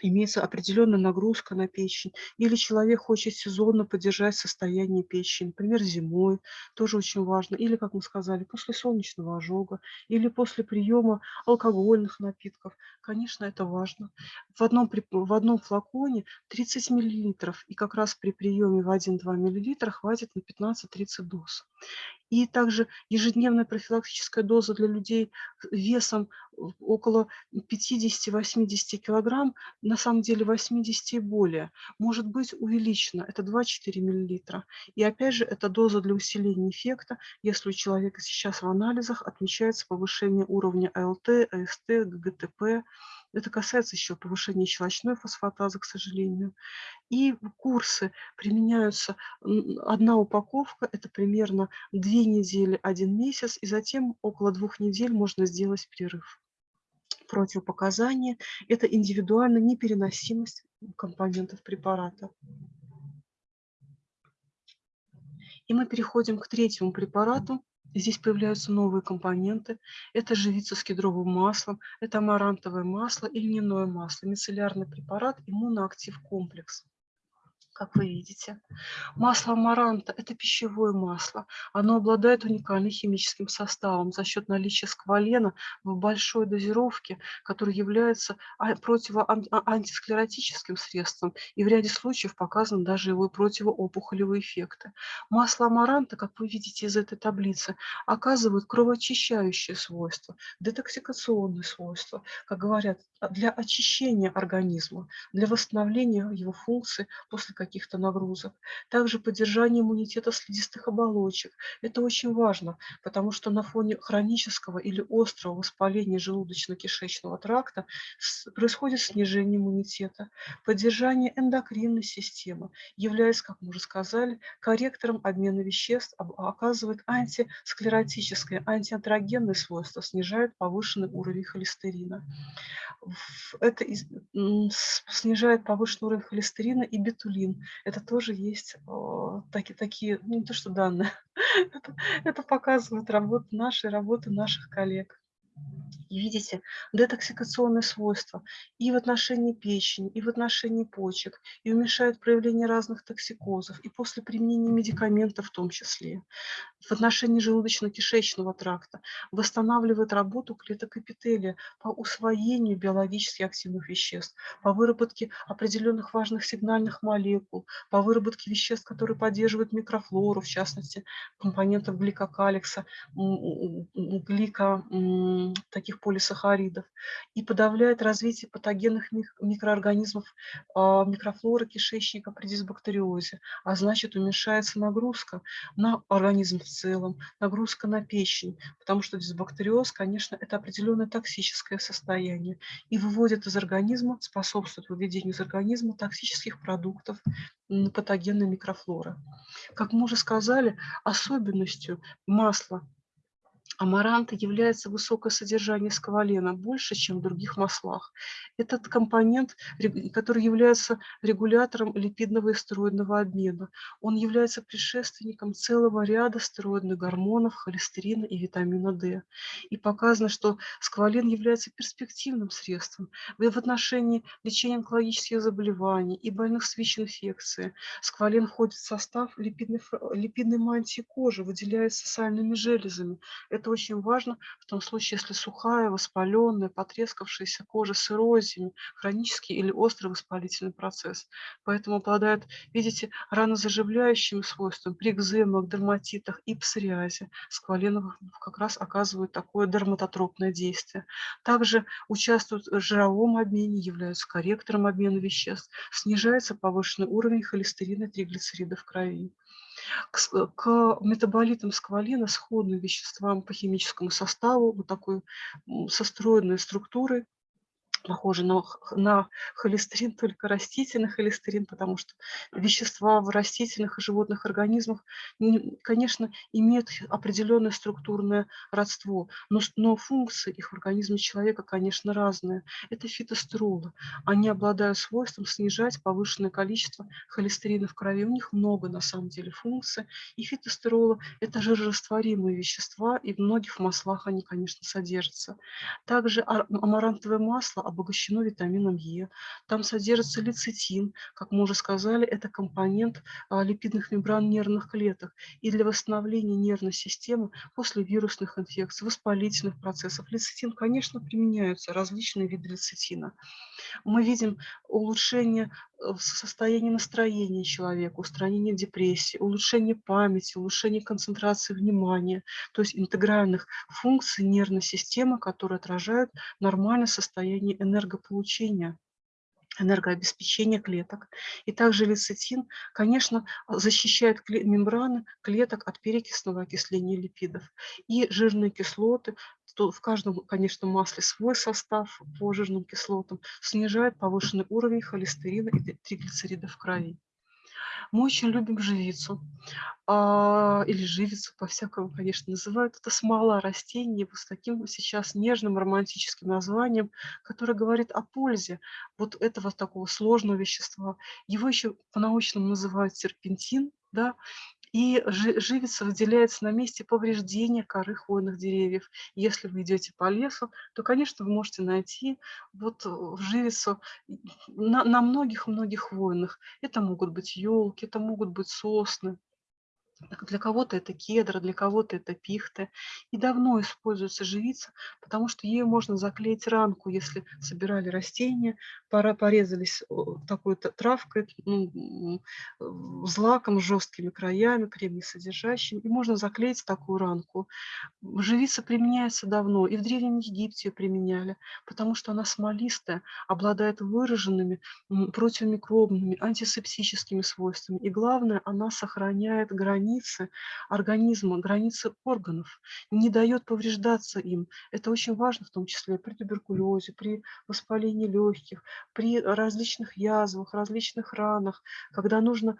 имеется определенная нагрузка на печень, или человек хочет сезонно поддержать состояние печени, например, зимой, тоже очень важно, или, как мы сказали, после солнечного ожога, или после приема алкогольных напитков. Конечно, это важно. В одном, в одном флаконе 30 мл, и как раз при приеме в 1-2 мл хватит на 15-30 доз. И также ежедневная профилактическая доза для людей весом около 50-80 килограмм, на самом деле 80 и более, может быть увеличена. Это 2-4 миллилитра. И опять же, это доза для усиления эффекта, если у человека сейчас в анализах отмечается повышение уровня АЛТ, АСТ, ГГТП, это касается еще повышения щелочной фосфатазы, к сожалению. И курсы применяются, одна упаковка, это примерно две недели, один месяц, и затем около двух недель можно сделать перерыв. Противопоказания – это индивидуальная непереносимость компонентов препарата. И мы переходим к третьему препарату, Здесь появляются новые компоненты. Это живица с кедровым маслом, это амарантовое масло и льняное масло, мицеллярный препарат, иммуноактив комплекс. Как вы видите. Масло амаранта– это пищевое масло. Оно обладает уникальным химическим составом за счет наличия сквалена в большой дозировке, который является а, противоантисклеротическим а, средством и в ряде случаев показан даже его противоопухолевые эффекты. Масло амаранта, как вы видите из этой таблицы, оказывает кровоочищающие свойства, детоксикационные свойства, как говорят, для очищения организма, для восстановления его функций после каких-то нагрузок. Также поддержание иммунитета слизистых оболочек. Это очень важно, потому что на фоне хронического или острого воспаления желудочно-кишечного тракта происходит снижение иммунитета. Поддержание эндокринной системы является, как мы уже сказали, корректором обмена веществ, оказывает антисклеротическое, антиантрогенное свойство, снижает повышенный уровень холестерина это снижает повышенный уровень холестерина и бетулин. Это тоже есть таки, такие, ну, не то что данные, это, это показывает работу нашей, работы наших коллег. И видите, детоксикационные свойства и в отношении печени, и в отношении почек, и уменьшает проявление разных токсикозов, и после применения медикаментов в том числе, в отношении желудочно-кишечного тракта, восстанавливает работу клеток эпителия по усвоению биологически активных веществ, по выработке определенных важных сигнальных молекул, по выработке веществ, которые поддерживают микрофлору, в частности, компонентов гликокаликса, глика, таких полисахаридов и подавляет развитие патогенных микроорганизмов а, микрофлоры кишечника при дисбактериозе, а значит уменьшается нагрузка на организм в целом, нагрузка на печень, потому что дисбактериоз, конечно, это определенное токсическое состояние и выводит из организма, способствует выведению из организма токсических продуктов, патогенной микрофлоры. Как мы уже сказали, особенностью масла Амаранта является высокое содержание сквалена, больше, чем в других маслах. Этот компонент, который является регулятором липидного и стероидного обмена, он является предшественником целого ряда стероидных гормонов, холестерина и витамина D. И показано, что сквален является перспективным средством в отношении лечения онкологических заболеваний и больных с ВИЧ-инфекцией. Сквален входит в состав липидной, липидной мантии кожи, выделяется сальными железами. Это это очень важно в том случае, если сухая, воспаленная, потрескавшаяся кожа с эрозиями, хронический или острый воспалительный процесс. Поэтому обладает, видите, ранозаживляющими свойствами при экземах, дерматитах и псориазе. Сквален как раз оказывает такое дерматотропное действие. Также участвуют в жировом обмене, являются корректором обмена веществ, снижается повышенный уровень холестерина и триглицеридов в крови. К, к метаболитам сквалина сходным веществам по химическому составу, вот такой состроенной структуры, похожи на, на холестерин, только растительный холестерин, потому что вещества в растительных и животных организмах, конечно, имеют определенное структурное родство, но, но функции их в организме человека, конечно, разные. Это фитостеролы. Они обладают свойством снижать повышенное количество холестерина в крови. У них много, на самом деле, функций. И фитостеролы – это жирорастворимые вещества, и в многих маслах они, конечно, содержатся. Также амарантовое масло обогащено витамином Е. Там содержится лецитин, как мы уже сказали, это компонент а, липидных мембран нервных клеток. И для восстановления нервной системы после вирусных инфекций, воспалительных процессов лецитин, конечно, применяются различные виды лецитина. Мы видим улучшение э, состояния настроения человека, устранение депрессии, улучшение памяти, улучшение концентрации внимания, то есть интегральных функций нервной системы, которые отражают нормальное состояние энергополучения энергообеспечения клеток. И также лецитин, конечно, защищает мембраны клеток от перекисного окисления липидов. И жирные кислоты, то в каждом, конечно, масле свой состав по жирным кислотам, снижает повышенный уровень холестерина и триглицеридов в крови. Мы очень любим живицу, а, или живицу, по-всякому, конечно, называют. Это смола растения вот с таким сейчас нежным романтическим названием, которое говорит о пользе вот этого такого сложного вещества. Его еще по-научному называют серпентин, да, И живица выделяется на месте повреждения коры хвойных деревьев. Если вы идете по лесу, то, конечно, вы можете найти вот живицу на многих-многих хвойных. Это могут быть елки, это могут быть сосны, для кого-то это кедр, для кого-то это пихта. И давно используется живица, потому что ею можно заклеить ранку, если собирали растения, пора порезались такой травкой, ну, злаком, жесткими краями, кремниесодержащим, и можно заклеить такую ранку. Живица применяется давно, и в Древнем Египте ее применяли, потому что она смолистая, обладает выраженными противомикробными, антисептическими свойствами. И главное, она сохраняет границы границы организма, границы органов, не дает повреждаться им. Это очень важно, в том числе при туберкулезе, при воспалении легких, при различных язвах, различных ранах, когда нужно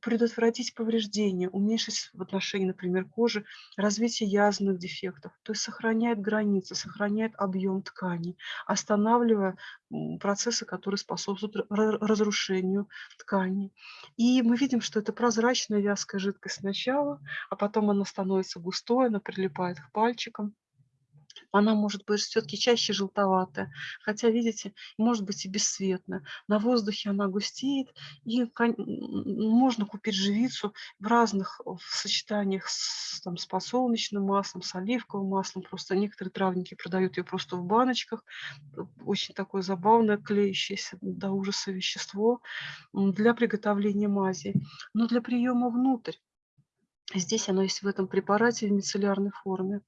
предотвратить повреждения, уменьшить в отношении, например, кожи развитие язвенных дефектов. То есть сохраняет границы, сохраняет объем ткани, останавливая процессы, которые способствуют разрушению ткани. И мы видим, что это прозрачная вязкая жидкость сначала, а потом она становится густой, она прилипает к пальчикам она может быть все-таки чаще желтоватая, хотя, видите, может быть и бесцветная. На воздухе она густеет, и можно купить живицу в разных сочетаниях с, там, с подсолнечным маслом, с оливковым маслом. Просто некоторые травники продают ее просто в баночках. Очень такое забавное, клеящееся до ужаса вещество для приготовления мази. Но для приема внутрь Здесь оно есть в этом препарате в мицеллярной форме.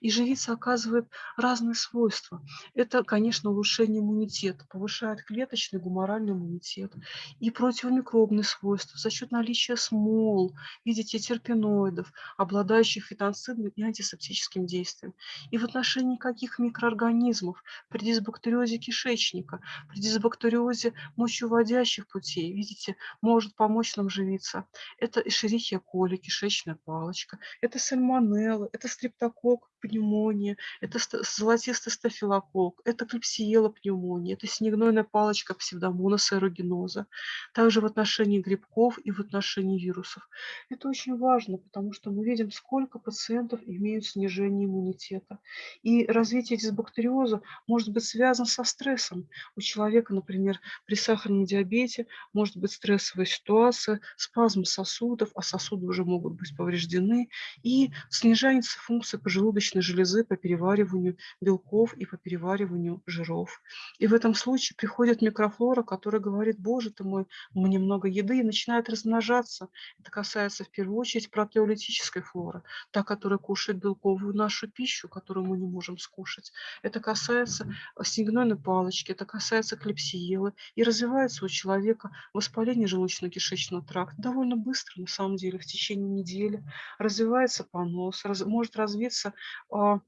И живица оказывает разные свойства. Это, конечно, улучшение иммунитета, повышает клеточный гуморальный иммунитет и противомикробные свойства за счет наличия смол, видите, терпеноидов, обладающих фитонцидным и антисептическим действием. И в отношении каких микроорганизмов при дисбактериозе кишечника, при дисбактериозе мочевыводящих путей, видите, может помочь нам живица. Это эшерихия коли, кишечник яблочная палочка, это сальмонелла, это стрептокок, пневмония, это золотистый стафилококк, это клепсиела пневмония, это снегнойная палочка псевдомонаса аэрогеноза. Также в отношении грибков и в отношении вирусов. Это очень важно, потому что мы видим, сколько пациентов имеют снижение иммунитета. И развитие дисбактериоза может быть связано со стрессом. У человека, например, при сахарном диабете может быть стрессовая ситуация, спазм сосудов, а сосуды уже могут быть повреждены, и снижается функция поджелудочной железы по перевариванию белков и по перевариванию жиров. И в этом случае приходит микрофлора, которая говорит, боже ты мой, мне много еды, и начинает размножаться. Это касается в первую очередь протеолитической флоры, та, которая кушает белковую нашу пищу, которую мы не можем скушать. Это касается снегнойной палочки, это касается клепсиелы. И развивается у человека воспаление желудочно-кишечного тракта довольно быстро, на самом деле, в течение недели развивается понос, раз, может развиться а,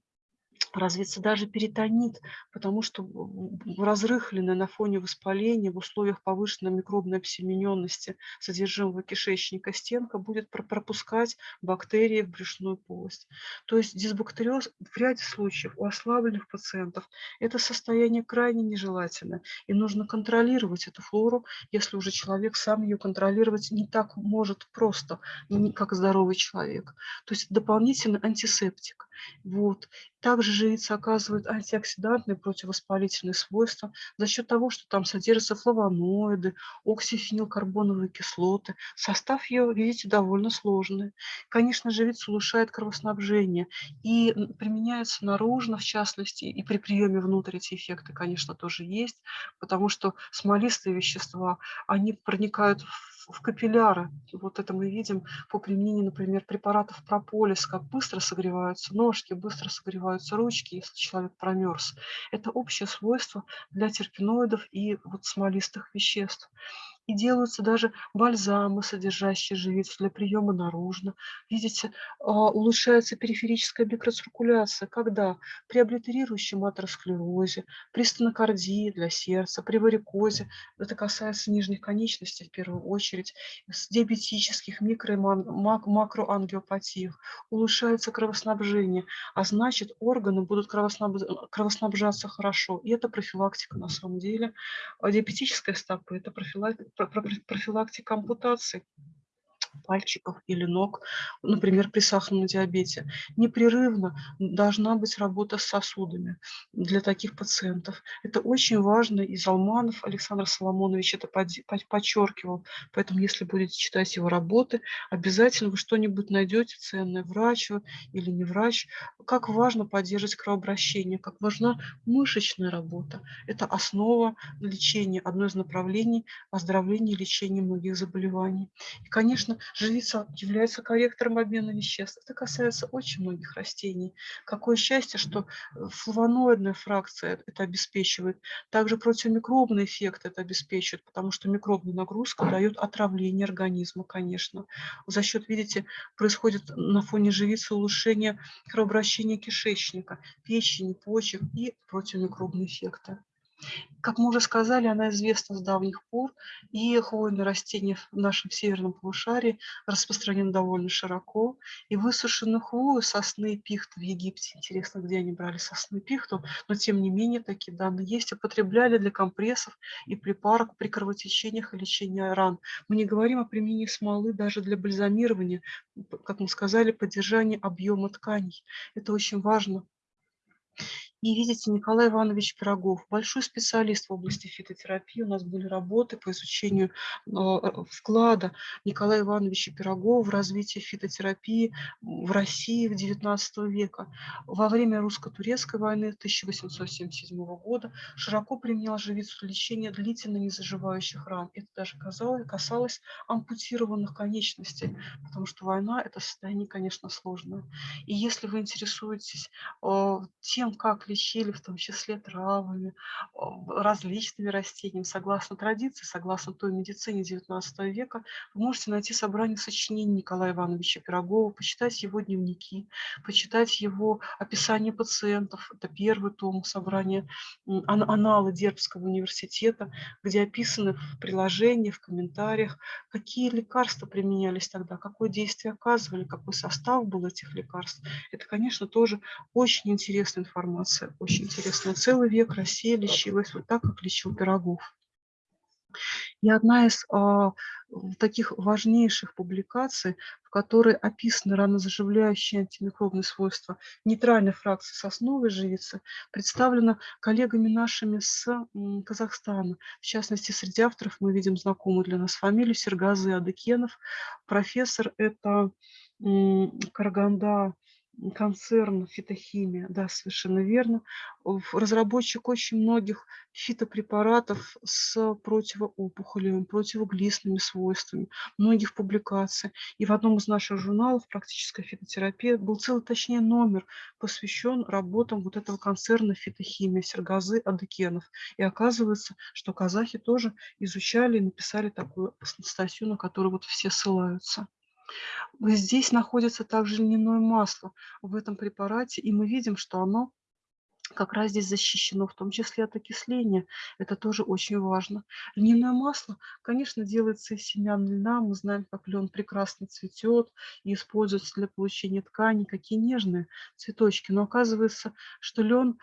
развиться даже перитонит, потому что разрыхленная на фоне воспаления в условиях повышенной микробной обсемененности содержимого кишечника стенка будет пропускать бактерии в брюшную полость. То есть дисбактериоз в ряде случаев у ослабленных пациентов это состояние крайне нежелательное. И нужно контролировать эту флору, если уже человек сам ее контролировать не так может просто, как здоровый человек. То есть дополнительный антисептик. Вот. Также живица оказывает антиоксидантные противовоспалительные свойства за счет того, что там содержатся флавоноиды, оксифенилкарбоновые кислоты. Состав ее, видите, довольно сложный. Конечно, живица улучшает кровоснабжение и применяется наружно, в частности, и при приеме внутрь эти эффекты, конечно, тоже есть, потому что смолистые вещества, они проникают в в капилляры. Вот это мы видим по применению, например, препаратов прополис, как быстро согреваются ножки, быстро согреваются ручки, если человек промерз. Это общее свойство для терпеноидов и вот смолистых веществ и делаются даже бальзамы, содержащие живицу для приема наружно. Видите, а, улучшается периферическая микроциркуляция, когда при облитерирующем атеросклерозе, при стенокардии для сердца, при варикозе, это касается нижних конечностей в первую очередь, с диабетических микро- и макроангиопатиях, улучшается кровоснабжение, а значит органы будут кровоснабжаться хорошо. И это профилактика на самом деле. А диабетическая стопа – это профилактика профилактика ампутаций. Пальчиков или ног, например, при сахарном диабете. Непрерывно должна быть работа с сосудами для таких пациентов. Это очень важно, и Залманов Александр Соломонович это подчеркивал. Поэтому, если будете читать его работы, обязательно вы что-нибудь найдете ценное, врач или не врач. Как важно поддерживать кровообращение, как важна мышечная работа. Это основа лечения, одно из направлений оздоровления и лечения многих заболеваний. И, конечно, живица является корректором обмена веществ. Это касается очень многих растений. Какое счастье, что э, флавоноидная фракция это обеспечивает. Также противомикробный эффект это обеспечивает, потому что микробная нагрузка дает отравление организма, конечно. За счет, видите, происходит на фоне живицы улучшение кровообращения кишечника, печени, почек и противомикробные эффекты. Как мы уже сказали, она известна с давних пор, и хвойные растения в нашем северном полушарии распространены довольно широко. И высушенную хвою, сосны и пихты в Египте, интересно, где они брали сосны и пихту, но тем не менее такие данные есть, употребляли для компрессов и припарок при кровотечениях и лечении ран. Мы не говорим о применении смолы даже для бальзамирования, как мы сказали, поддержания объема тканей. Это очень важно и видите, Николай Иванович Пирогов, большой специалист в области фитотерапии. У нас были работы по изучению э, вклада Николая Ивановича Пирогова в развитие фитотерапии в России в XIX века. Во время русско-турецкой войны 1877 года широко применял живицу для лечения длительно незаживающих ран. Это даже касалось, касалось ампутированных конечностей, потому что война – это состояние, конечно, сложное. И если вы интересуетесь э, тем, как лечили, в том числе травами, различными растениями. Согласно традиции, согласно той медицине XIX века, вы можете найти собрание сочинений Николая Ивановича Пирогова, почитать его дневники, почитать его описание пациентов. Это первый том собрания, аналы Дербского университета, где описаны в приложении, в комментариях, какие лекарства применялись тогда, какое действие оказывали, какой состав был этих лекарств. Это, конечно, тоже очень интересная информация информация очень интересная. Целый век Россия лечилась вот так, как лечил Пирогов. И одна из а, таких важнейших публикаций, в которой описаны ранозаживляющие антимикробные свойства нейтральной фракции сосновой живицы, представлена коллегами нашими с Казахстана. В частности, среди авторов мы видим знакомую для нас фамилию Сергазы Адыкенов. Профессор – это Караганда концерн «Фитохимия», да, совершенно верно. Разработчик очень многих фитопрепаратов с противоопухолевыми, противоглистными свойствами, многих публикаций. И в одном из наших журналов «Практическая фитотерапия» был целый, точнее, номер, посвящен работам вот этого концерна «Фитохимия» Сергазы Адыкенов. И оказывается, что казахи тоже изучали и написали такую статью, на которую вот все ссылаются. Здесь находится также льняное масло в этом препарате, и мы видим, что оно как раз здесь защищено, в том числе от окисления. Это тоже очень важно. Льняное масло, конечно, делается из семян льна. Мы знаем, как лен прекрасно цветет и используется для получения тканей, какие нежные цветочки. Но оказывается, что лен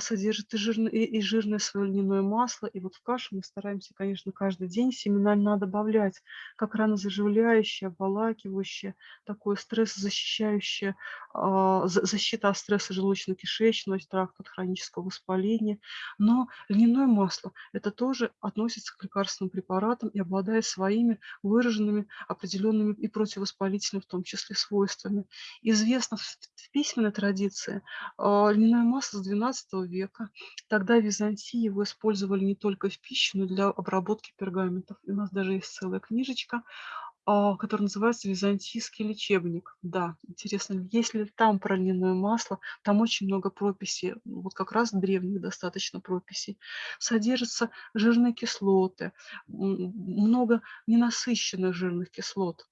содержит и жирное, и жирное свое льняное масло. И вот в кашу мы стараемся, конечно, каждый день семена добавлять, как ранозаживляющее, обволакивающее, такое стрессозащищающее, а, защита от стресса желудочно-кишечного тракта, от хронического воспаления. Но льняное масло – это тоже относится к лекарственным препаратам и обладает своими выраженными определенными и противовоспалительными в том числе свойствами. Известно в письменной традиции а, льняное масло с 12 века. Тогда в Византии его использовали не только в пищу, но и для обработки пергаментов. И у нас даже есть целая книжечка а, который называется «Византийский лечебник». Да, интересно, есть ли там про масло? Там очень много прописей, вот как раз древних достаточно прописей. Содержатся жирные кислоты, много ненасыщенных жирных кислот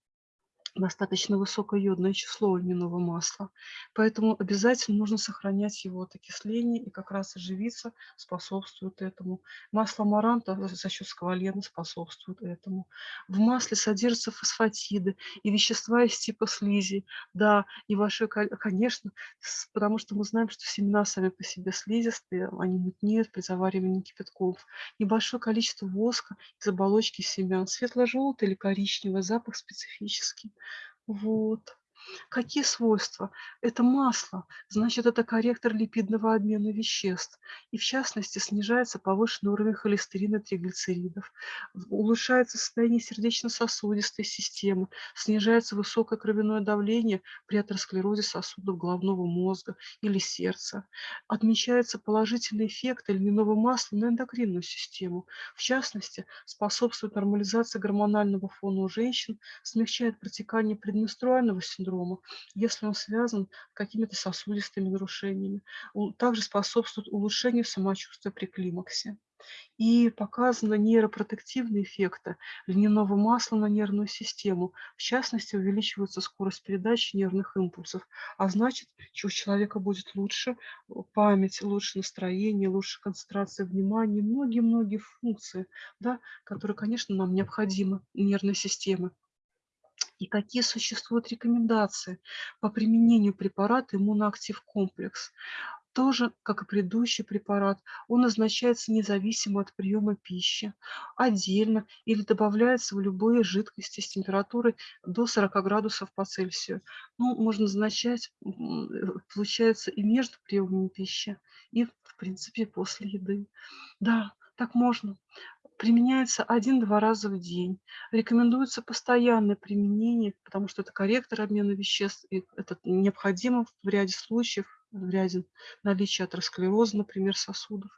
достаточно высокое йодное число у льняного масла. Поэтому обязательно нужно сохранять его от окисления, и как раз оживиться способствует этому. Масло амаранта за счет сквалена способствует этому. В масле содержатся фосфатиды и вещества из типа слизи. Да, небольшое, конечно, потому что мы знаем, что семена сами по себе слизистые, они мутнеют при заваривании кипятков. Небольшое количество воска из оболочки семян, светло-желтый или коричневый, запах специфический. Вот. Какие свойства? Это масло, значит, это корректор липидного обмена веществ. И в частности, снижается повышенный уровень холестерина триглицеридов, улучшается состояние сердечно-сосудистой системы, снижается высокое кровяное давление при атеросклерозе сосудов головного мозга или сердца. Отмечается положительный эффект льняного масла на эндокринную систему. В частности, способствует нормализации гормонального фона у женщин, смягчает протекание предменструального синдрома, синдрома, если он связан с какими-то сосудистыми нарушениями. Также способствует улучшению самочувствия при климаксе. И показаны нейропротективные эффекты льняного масла на нервную систему. В частности, увеличивается скорость передачи нервных импульсов, а значит, у человека будет лучше память, лучше настроение, лучше концентрация внимания, многие-многие функции, да, которые, конечно, нам необходимы нервной системы и какие существуют рекомендации по применению препарата иммуноактив комплекс. Тоже, как и предыдущий препарат, он назначается независимо от приема пищи, отдельно или добавляется в любые жидкости с температурой до 40 градусов по Цельсию. Ну, можно назначать, э, получается, и между приемами пищи, и, в принципе, после еды. Да, так можно применяется один-два раза в день. Рекомендуется постоянное применение, потому что это корректор обмена веществ, и это необходимо в ряде случаев, в ряде наличия атеросклероза, например, сосудов.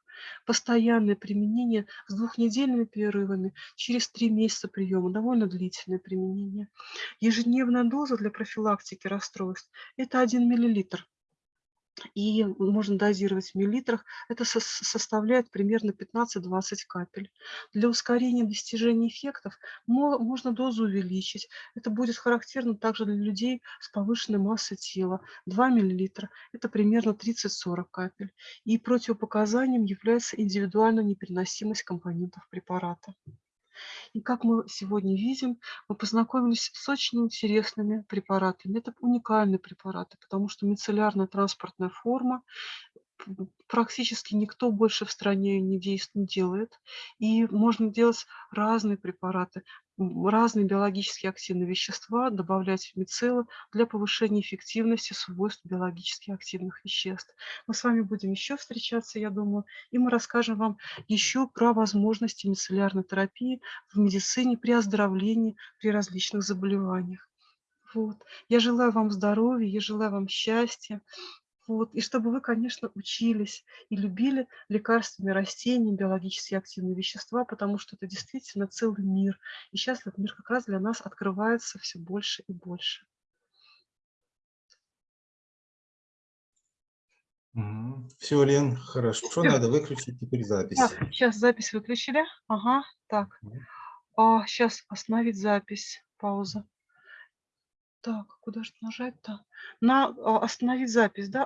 Постоянное применение с двухнедельными перерывами через три месяца приема, довольно длительное применение. Ежедневная доза для профилактики расстройств – это 1 миллилитр и можно дозировать в миллилитрах. Это со составляет примерно 15-20 капель. Для ускорения достижения эффектов можно дозу увеличить. Это будет характерно также для людей с повышенной массой тела. 2 миллилитра – это примерно 30-40 капель. И противопоказанием является индивидуальная непереносимость компонентов препарата. И как мы сегодня видим, мы познакомились с очень интересными препаратами. Это уникальные препараты, потому что мицеллярная транспортная форма практически никто больше в стране не, делает. И можно делать разные препараты, разные биологически активные вещества, добавлять в мицеллы для повышения эффективности свойств биологически активных веществ. Мы с вами будем еще встречаться, я думаю, и мы расскажем вам еще про возможности мицеллярной терапии в медицине при оздоровлении, при различных заболеваниях. Вот. Я желаю вам здоровья, я желаю вам счастья, вот. И чтобы вы, конечно, учились и любили лекарственные растения, биологически активные вещества, потому что это действительно целый мир. И сейчас этот мир как раз для нас открывается все больше и больше. Все, Лен, хорошо. Всё. Надо выключить теперь запись. Так, сейчас запись выключили. Ага, так. А, сейчас остановить запись. Пауза. Так, куда же нажать-то? На а, остановить запись, да?